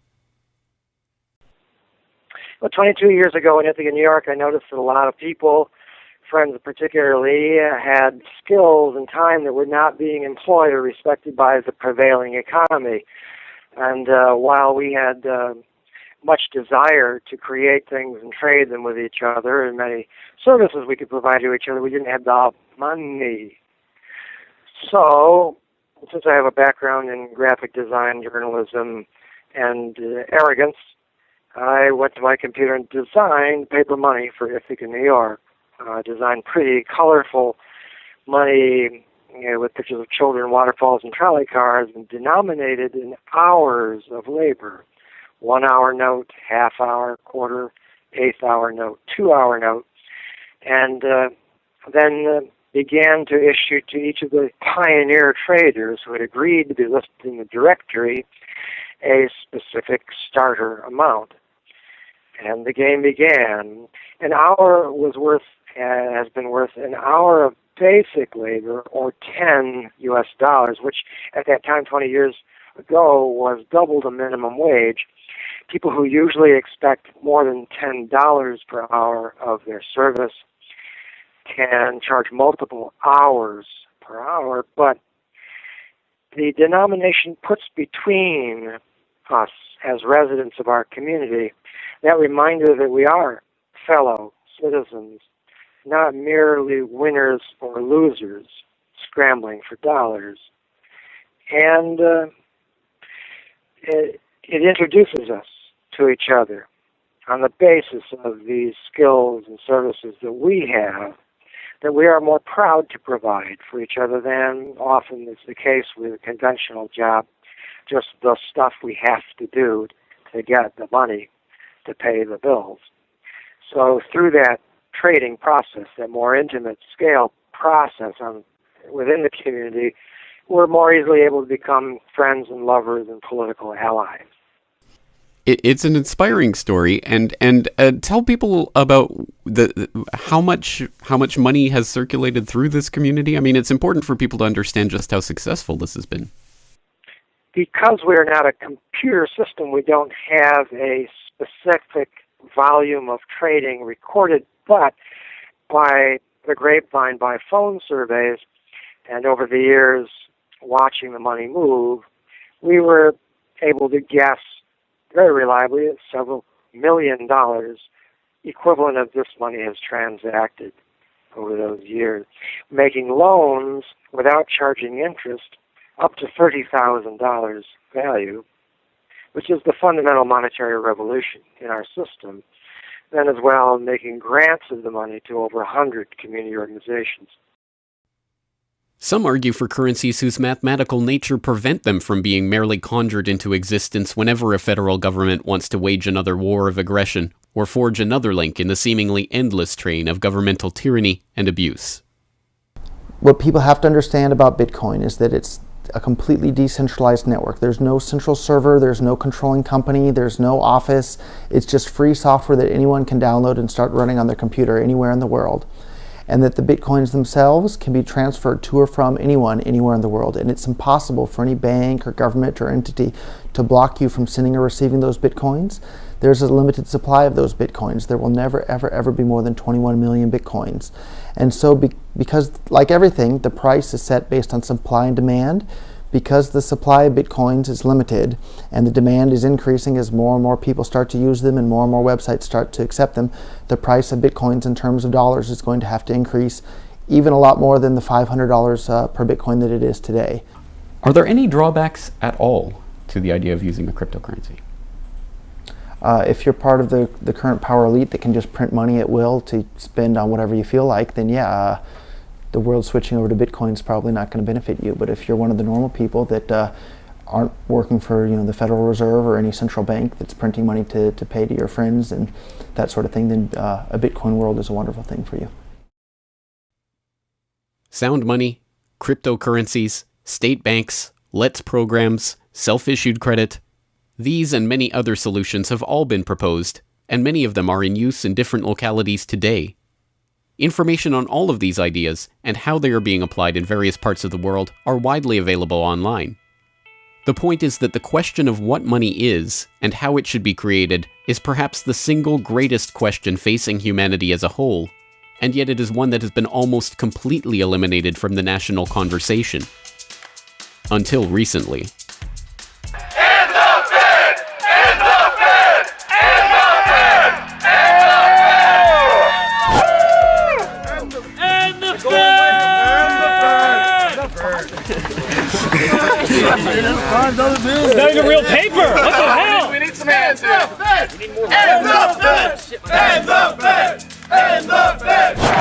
Well, 22 years ago in Ithaca, New York, I noticed that a lot of people, friends particularly, had skills and time that were not being employed or respected by the prevailing economy. And uh, while we had uh, much desire to create things and trade them with each other and many services we could provide to each other. We didn't have the money. So since I have a background in graphic design, journalism, and uh, arrogance, I went to my computer and designed paper money for Ithaca, New York. Uh, designed pretty colorful money you know, with pictures of children, waterfalls, and trolley cars, and denominated in hours of labor. One hour note, half hour, quarter, eighth hour note, two hour note. And uh, then uh, began to issue to each of the pioneer traders who had agreed to be listed in the directory a specific starter amount. And the game began. An hour was worth uh, has been worth an hour of basic labor or 10 US dollars, which at that time 20 years ago was double the minimum wage. People who usually expect more than $10 per hour of their service can charge multiple hours per hour, but the denomination puts between us as residents of our community that reminder that we are fellow citizens, not merely winners or losers scrambling for dollars. And uh, it, it introduces us to each other on the basis of these skills and services that we have that we are more proud to provide for each other than often is the case with a conventional job, just the stuff we have to do to get the money to pay the bills. So through that trading process, that more intimate scale process on, within the community, we're more easily able to become friends and lovers and political allies it, it's an inspiring story, and and uh, tell people about the how much how much money has circulated through this community. I mean, it's important for people to understand just how successful this has been. Because we're not a computer system, we don't have a specific volume of trading recorded, but by the grapevine, by phone surveys, and over the years watching the money move, we were able to guess very reliably at several million dollars equivalent of this money has transacted over those years, making loans without charging interest up to $30,000 value, which is the fundamental monetary revolution in our system. Then, as well, making grants of the money to over 100 community organizations. Some argue for currencies whose mathematical nature prevent them from being merely conjured into existence whenever a federal government wants to wage another war of aggression or forge another link in the seemingly endless train of governmental tyranny and abuse. What people have to understand about Bitcoin is that it's a completely decentralized network. There's no central server, there's no controlling company, there's no office. It's just free software that anyone can download and start running on their computer anywhere in the world and that the bitcoins themselves can be transferred to or from anyone anywhere in the world. And it's impossible for any bank or government or entity to block you from sending or receiving those bitcoins. There's a limited supply of those bitcoins. There will never, ever, ever be more than 21 million bitcoins. And so, be because, like everything, the price is set based on supply and demand because the supply of bitcoins is limited and the demand is increasing as more and more people start to use them and more and more websites start to accept them, the price of bitcoins in terms of dollars is going to have to increase even a lot more than the $500 uh, per bitcoin that it is today. Are there any drawbacks at all to the idea of using a cryptocurrency? Uh, if you're part of the, the current power elite that can just print money at will to spend on whatever you feel like, then yeah, uh, the world switching over to Bitcoin is probably not going to benefit you. But if you're one of the normal people that uh, aren't working for you know the Federal Reserve or any central bank that's printing money to, to pay to your friends and that sort of thing, then uh, a Bitcoin world is a wonderful thing for you. Sound money, cryptocurrencies, state banks, LETS programs, self-issued credit. These and many other solutions have all been proposed, and many of them are in use in different localities today Information on all of these ideas and how they are being applied in various parts of the world are widely available online. The point is that the question of what money is and how it should be created is perhaps the single greatest question facing humanity as a whole, and yet it is one that has been almost completely eliminated from the national conversation. Until recently. It's not even real paper. What the hell? We need some hands. Hands up, bitch! Hands up, bitch! Hands up, bitch! Hands up, bitch!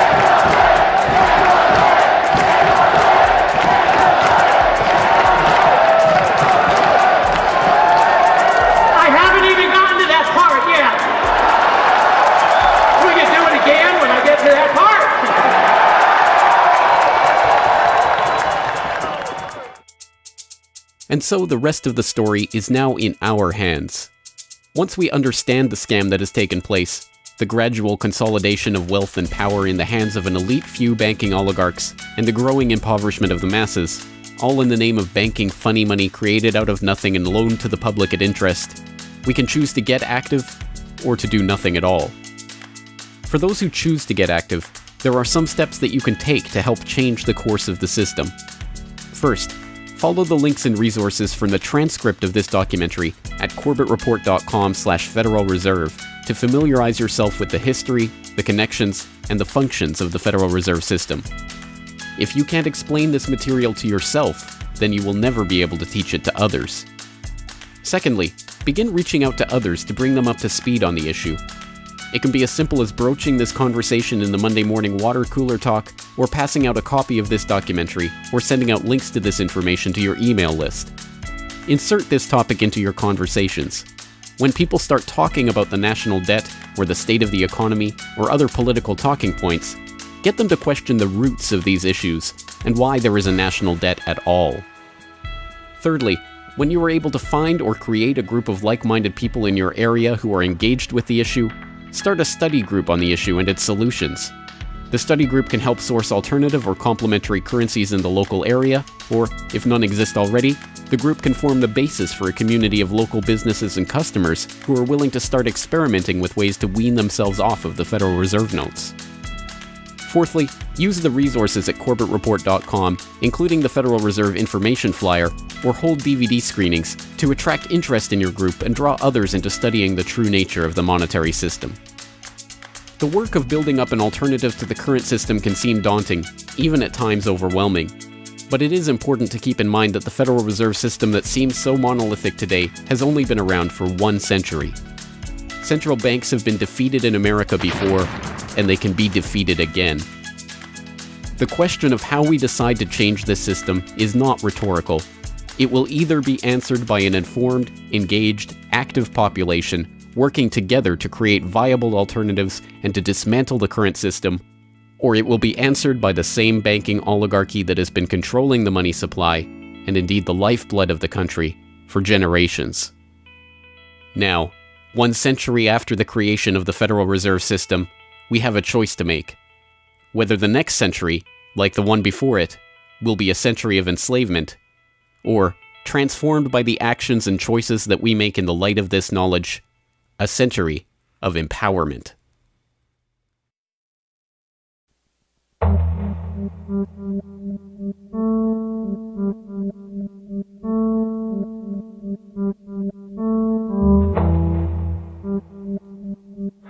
And so the rest of the story is now in our hands. Once we understand the scam that has taken place, the gradual consolidation of wealth and power in the hands of an elite few banking oligarchs, and the growing impoverishment of the masses, all in the name of banking funny money created out of nothing and loaned to the public at interest, we can choose to get active or to do nothing at all. For those who choose to get active, there are some steps that you can take to help change the course of the system. First, follow the links and resources from the transcript of this documentary at corbettreport.com slash Federal Reserve to familiarize yourself with the history, the connections, and the functions of the Federal Reserve System. If you can't explain this material to yourself, then you will never be able to teach it to others. Secondly, begin reaching out to others to bring them up to speed on the issue. It can be as simple as broaching this conversation in the Monday morning water cooler talk, or passing out a copy of this documentary, or sending out links to this information to your email list. Insert this topic into your conversations. When people start talking about the national debt, or the state of the economy, or other political talking points, get them to question the roots of these issues and why there is a national debt at all. Thirdly, when you are able to find or create a group of like minded people in your area who are engaged with the issue, start a study group on the issue and its solutions. The study group can help source alternative or complementary currencies in the local area, or, if none exist already, the group can form the basis for a community of local businesses and customers who are willing to start experimenting with ways to wean themselves off of the Federal Reserve notes. Fourthly, use the resources at corbettreport.com, including the Federal Reserve information flyer, or hold DVD screenings to attract interest in your group and draw others into studying the true nature of the monetary system. The work of building up an alternative to the current system can seem daunting, even at times overwhelming. But it is important to keep in mind that the Federal Reserve System that seems so monolithic today has only been around for one century. Central banks have been defeated in America before, and they can be defeated again. The question of how we decide to change this system is not rhetorical. It will either be answered by an informed, engaged, active population working together to create viable alternatives and to dismantle the current system, or it will be answered by the same banking oligarchy that has been controlling the money supply, and indeed the lifeblood of the country, for generations. Now, one century after the creation of the Federal Reserve System, we have a choice to make. Whether the next century, like the one before it, will be a century of enslavement, or, transformed by the actions and choices that we make in the light of this knowledge, a century of empowerment.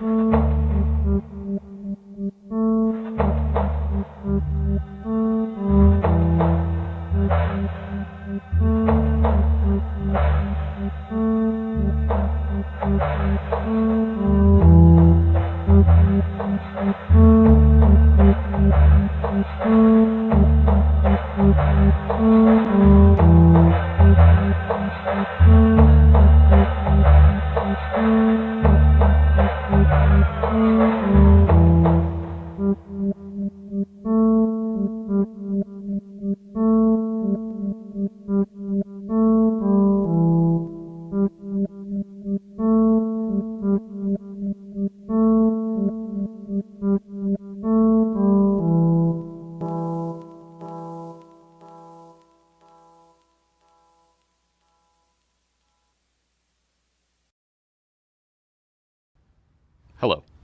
Hello,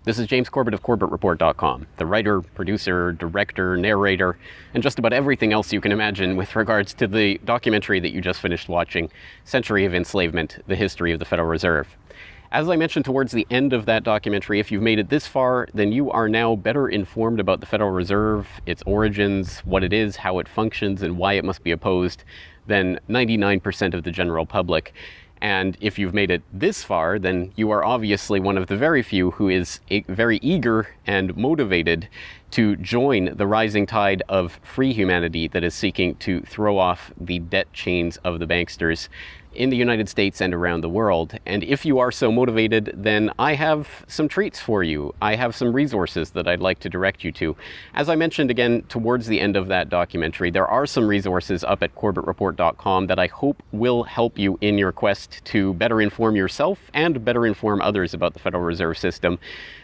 this is James Corbett of CorbettReport.com, the writer, producer, director, narrator, and just about everything else you can imagine with regards to the documentary that you just finished watching, Century of Enslavement, The History of the Federal Reserve. As I mentioned towards the end of that documentary, if you've made it this far, then you are now better informed about the Federal Reserve, its origins, what it is, how it functions, and why it must be opposed than 99% of the general public. And if you've made it this far, then you are obviously one of the very few who is very eager and motivated to join the rising tide of free humanity that is seeking to throw off the debt chains of the banksters in the United States and around the world. And if you are so motivated, then I have some treats for you. I have some resources that I'd like to direct you to. As I mentioned again towards the end of that documentary, there are some resources up at corbettreport.com that I hope will help you in your quest to better inform yourself and better inform others about the Federal Reserve System.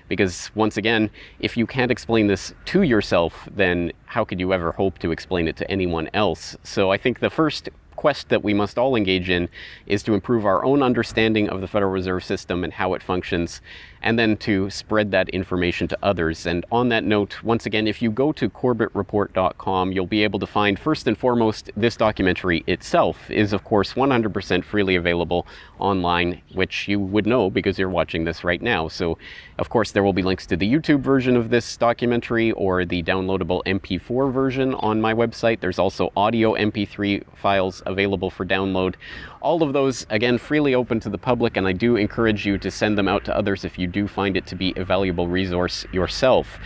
Because once again, if you can't explain this to yourself, then how could you ever hope to explain it to anyone else? So I think the first quest that we must all engage in is to improve our own understanding of the Federal Reserve System and how it functions, and then to spread that information to others. And on that note, once again, if you go to corbettreport.com, you'll be able to find, first and foremost, this documentary itself is, of course, 100% freely available online, which you would know because you're watching this right now. So, of course, there will be links to the YouTube version of this documentary or the downloadable MP4 version on my website. There's also audio MP3 files available for download. All of those, again, freely open to the public, and I do encourage you to send them out to others if you do find it to be a valuable resource yourself.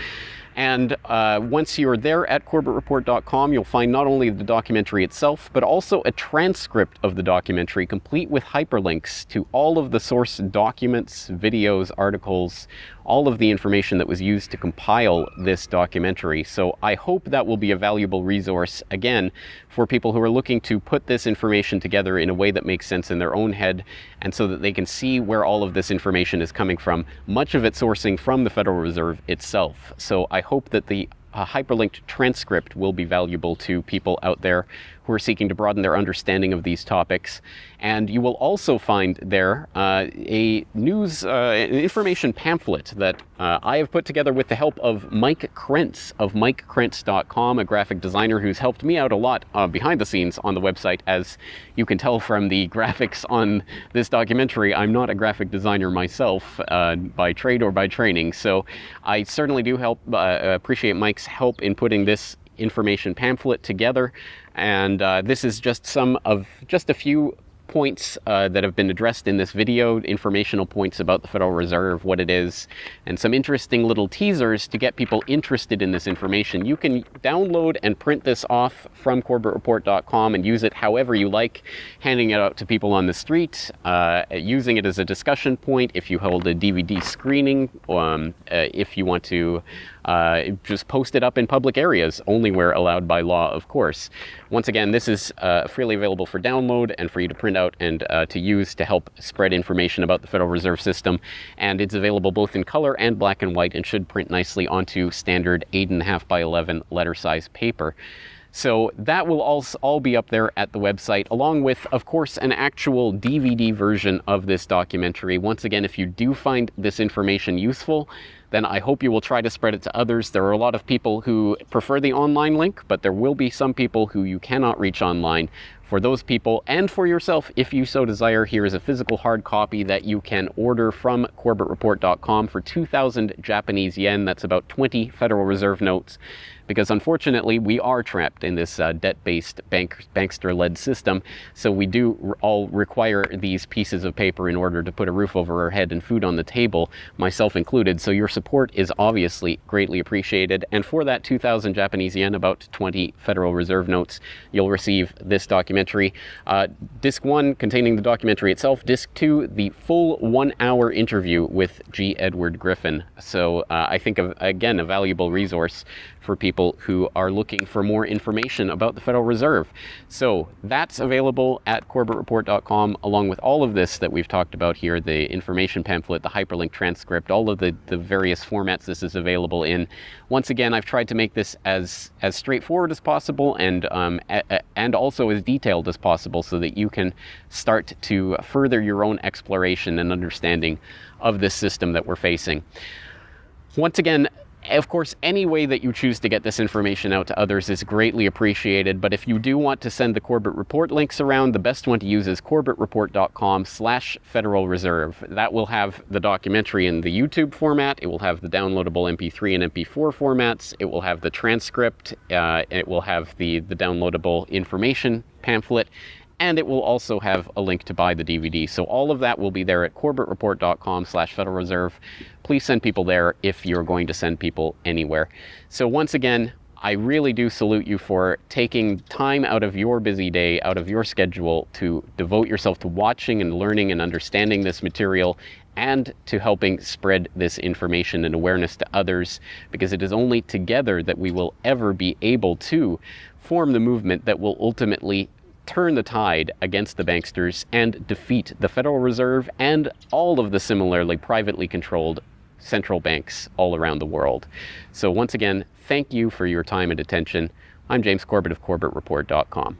And uh, once you're there at corbettreport.com, you'll find not only the documentary itself, but also a transcript of the documentary, complete with hyperlinks to all of the source documents, videos, articles, all of the information that was used to compile this documentary. So I hope that will be a valuable resource, again, for people who are looking to put this information together in a way that makes sense in their own head and so that they can see where all of this information is coming from, much of it sourcing from the Federal Reserve itself. So I hope that the a hyperlinked transcript will be valuable to people out there who are seeking to broaden their understanding of these topics. And you will also find there uh, a news, uh, an information pamphlet that uh, I have put together with the help of Mike Krentz of MikeKrentz.com, a graphic designer who's helped me out a lot uh, behind the scenes on the website. As you can tell from the (laughs) graphics on this documentary, I'm not a graphic designer myself uh, by trade or by training. So I certainly do help uh, appreciate Mike's help in putting this information pamphlet together. And uh, this is just some of just a few points uh, that have been addressed in this video, informational points about the Federal Reserve, what it is, and some interesting little teasers to get people interested in this information. You can download and print this off from corbettreport.com and use it however you like, handing it out to people on the street, uh, using it as a discussion point if you hold a DVD screening, um, uh, if you want to uh, just post it up in public areas, only where allowed by law, of course. Once again, this is uh, freely available for download and for you to print out and uh, to use to help spread information about the Federal Reserve System. And it's available both in color and black and white and should print nicely onto standard 8.5 by 11 letter size paper. So that will all, all be up there at the website, along with, of course, an actual DVD version of this documentary. Once again, if you do find this information useful, then I hope you will try to spread it to others. There are a lot of people who prefer the online link, but there will be some people who you cannot reach online. For those people and for yourself, if you so desire, here is a physical hard copy that you can order from corbettreport.com for 2,000 Japanese yen. That's about 20 Federal Reserve notes because unfortunately we are trapped in this uh, debt-based bank, bankster-led system. So we do all require these pieces of paper in order to put a roof over our head and food on the table, myself included. So your support is obviously greatly appreciated. And for that 2,000 Japanese yen, about 20 Federal Reserve notes, you'll receive this documentary. Uh, disc one containing the documentary itself. Disc two, the full one-hour interview with G. Edward Griffin. So uh, I think of again a valuable resource for people who are looking for more information about the Federal Reserve. So that's available at corbettreport.com along with all of this that we've talked about here, the information pamphlet, the hyperlink transcript, all of the, the various formats this is available in. Once again, I've tried to make this as, as straightforward as possible and, um, and also as detailed as possible so that you can start to further your own exploration and understanding of this system that we're facing. Once again, of course, any way that you choose to get this information out to others is greatly appreciated, but if you do want to send the Corbett Report links around, the best one to use is corbettreport.com slash Federal Reserve. That will have the documentary in the YouTube format, it will have the downloadable MP3 and MP4 formats, it will have the transcript, uh, it will have the, the downloadable information pamphlet, and it will also have a link to buy the DVD. So all of that will be there at corbettreport.com slash Federal Reserve. Please send people there if you're going to send people anywhere. So once again, I really do salute you for taking time out of your busy day, out of your schedule to devote yourself to watching and learning and understanding this material and to helping spread this information and awareness to others because it is only together that we will ever be able to form the movement that will ultimately turn the tide against the banksters and defeat the Federal Reserve and all of the similarly privately controlled central banks all around the world. So once again, thank you for your time and attention. I'm James Corbett of CorbettReport.com.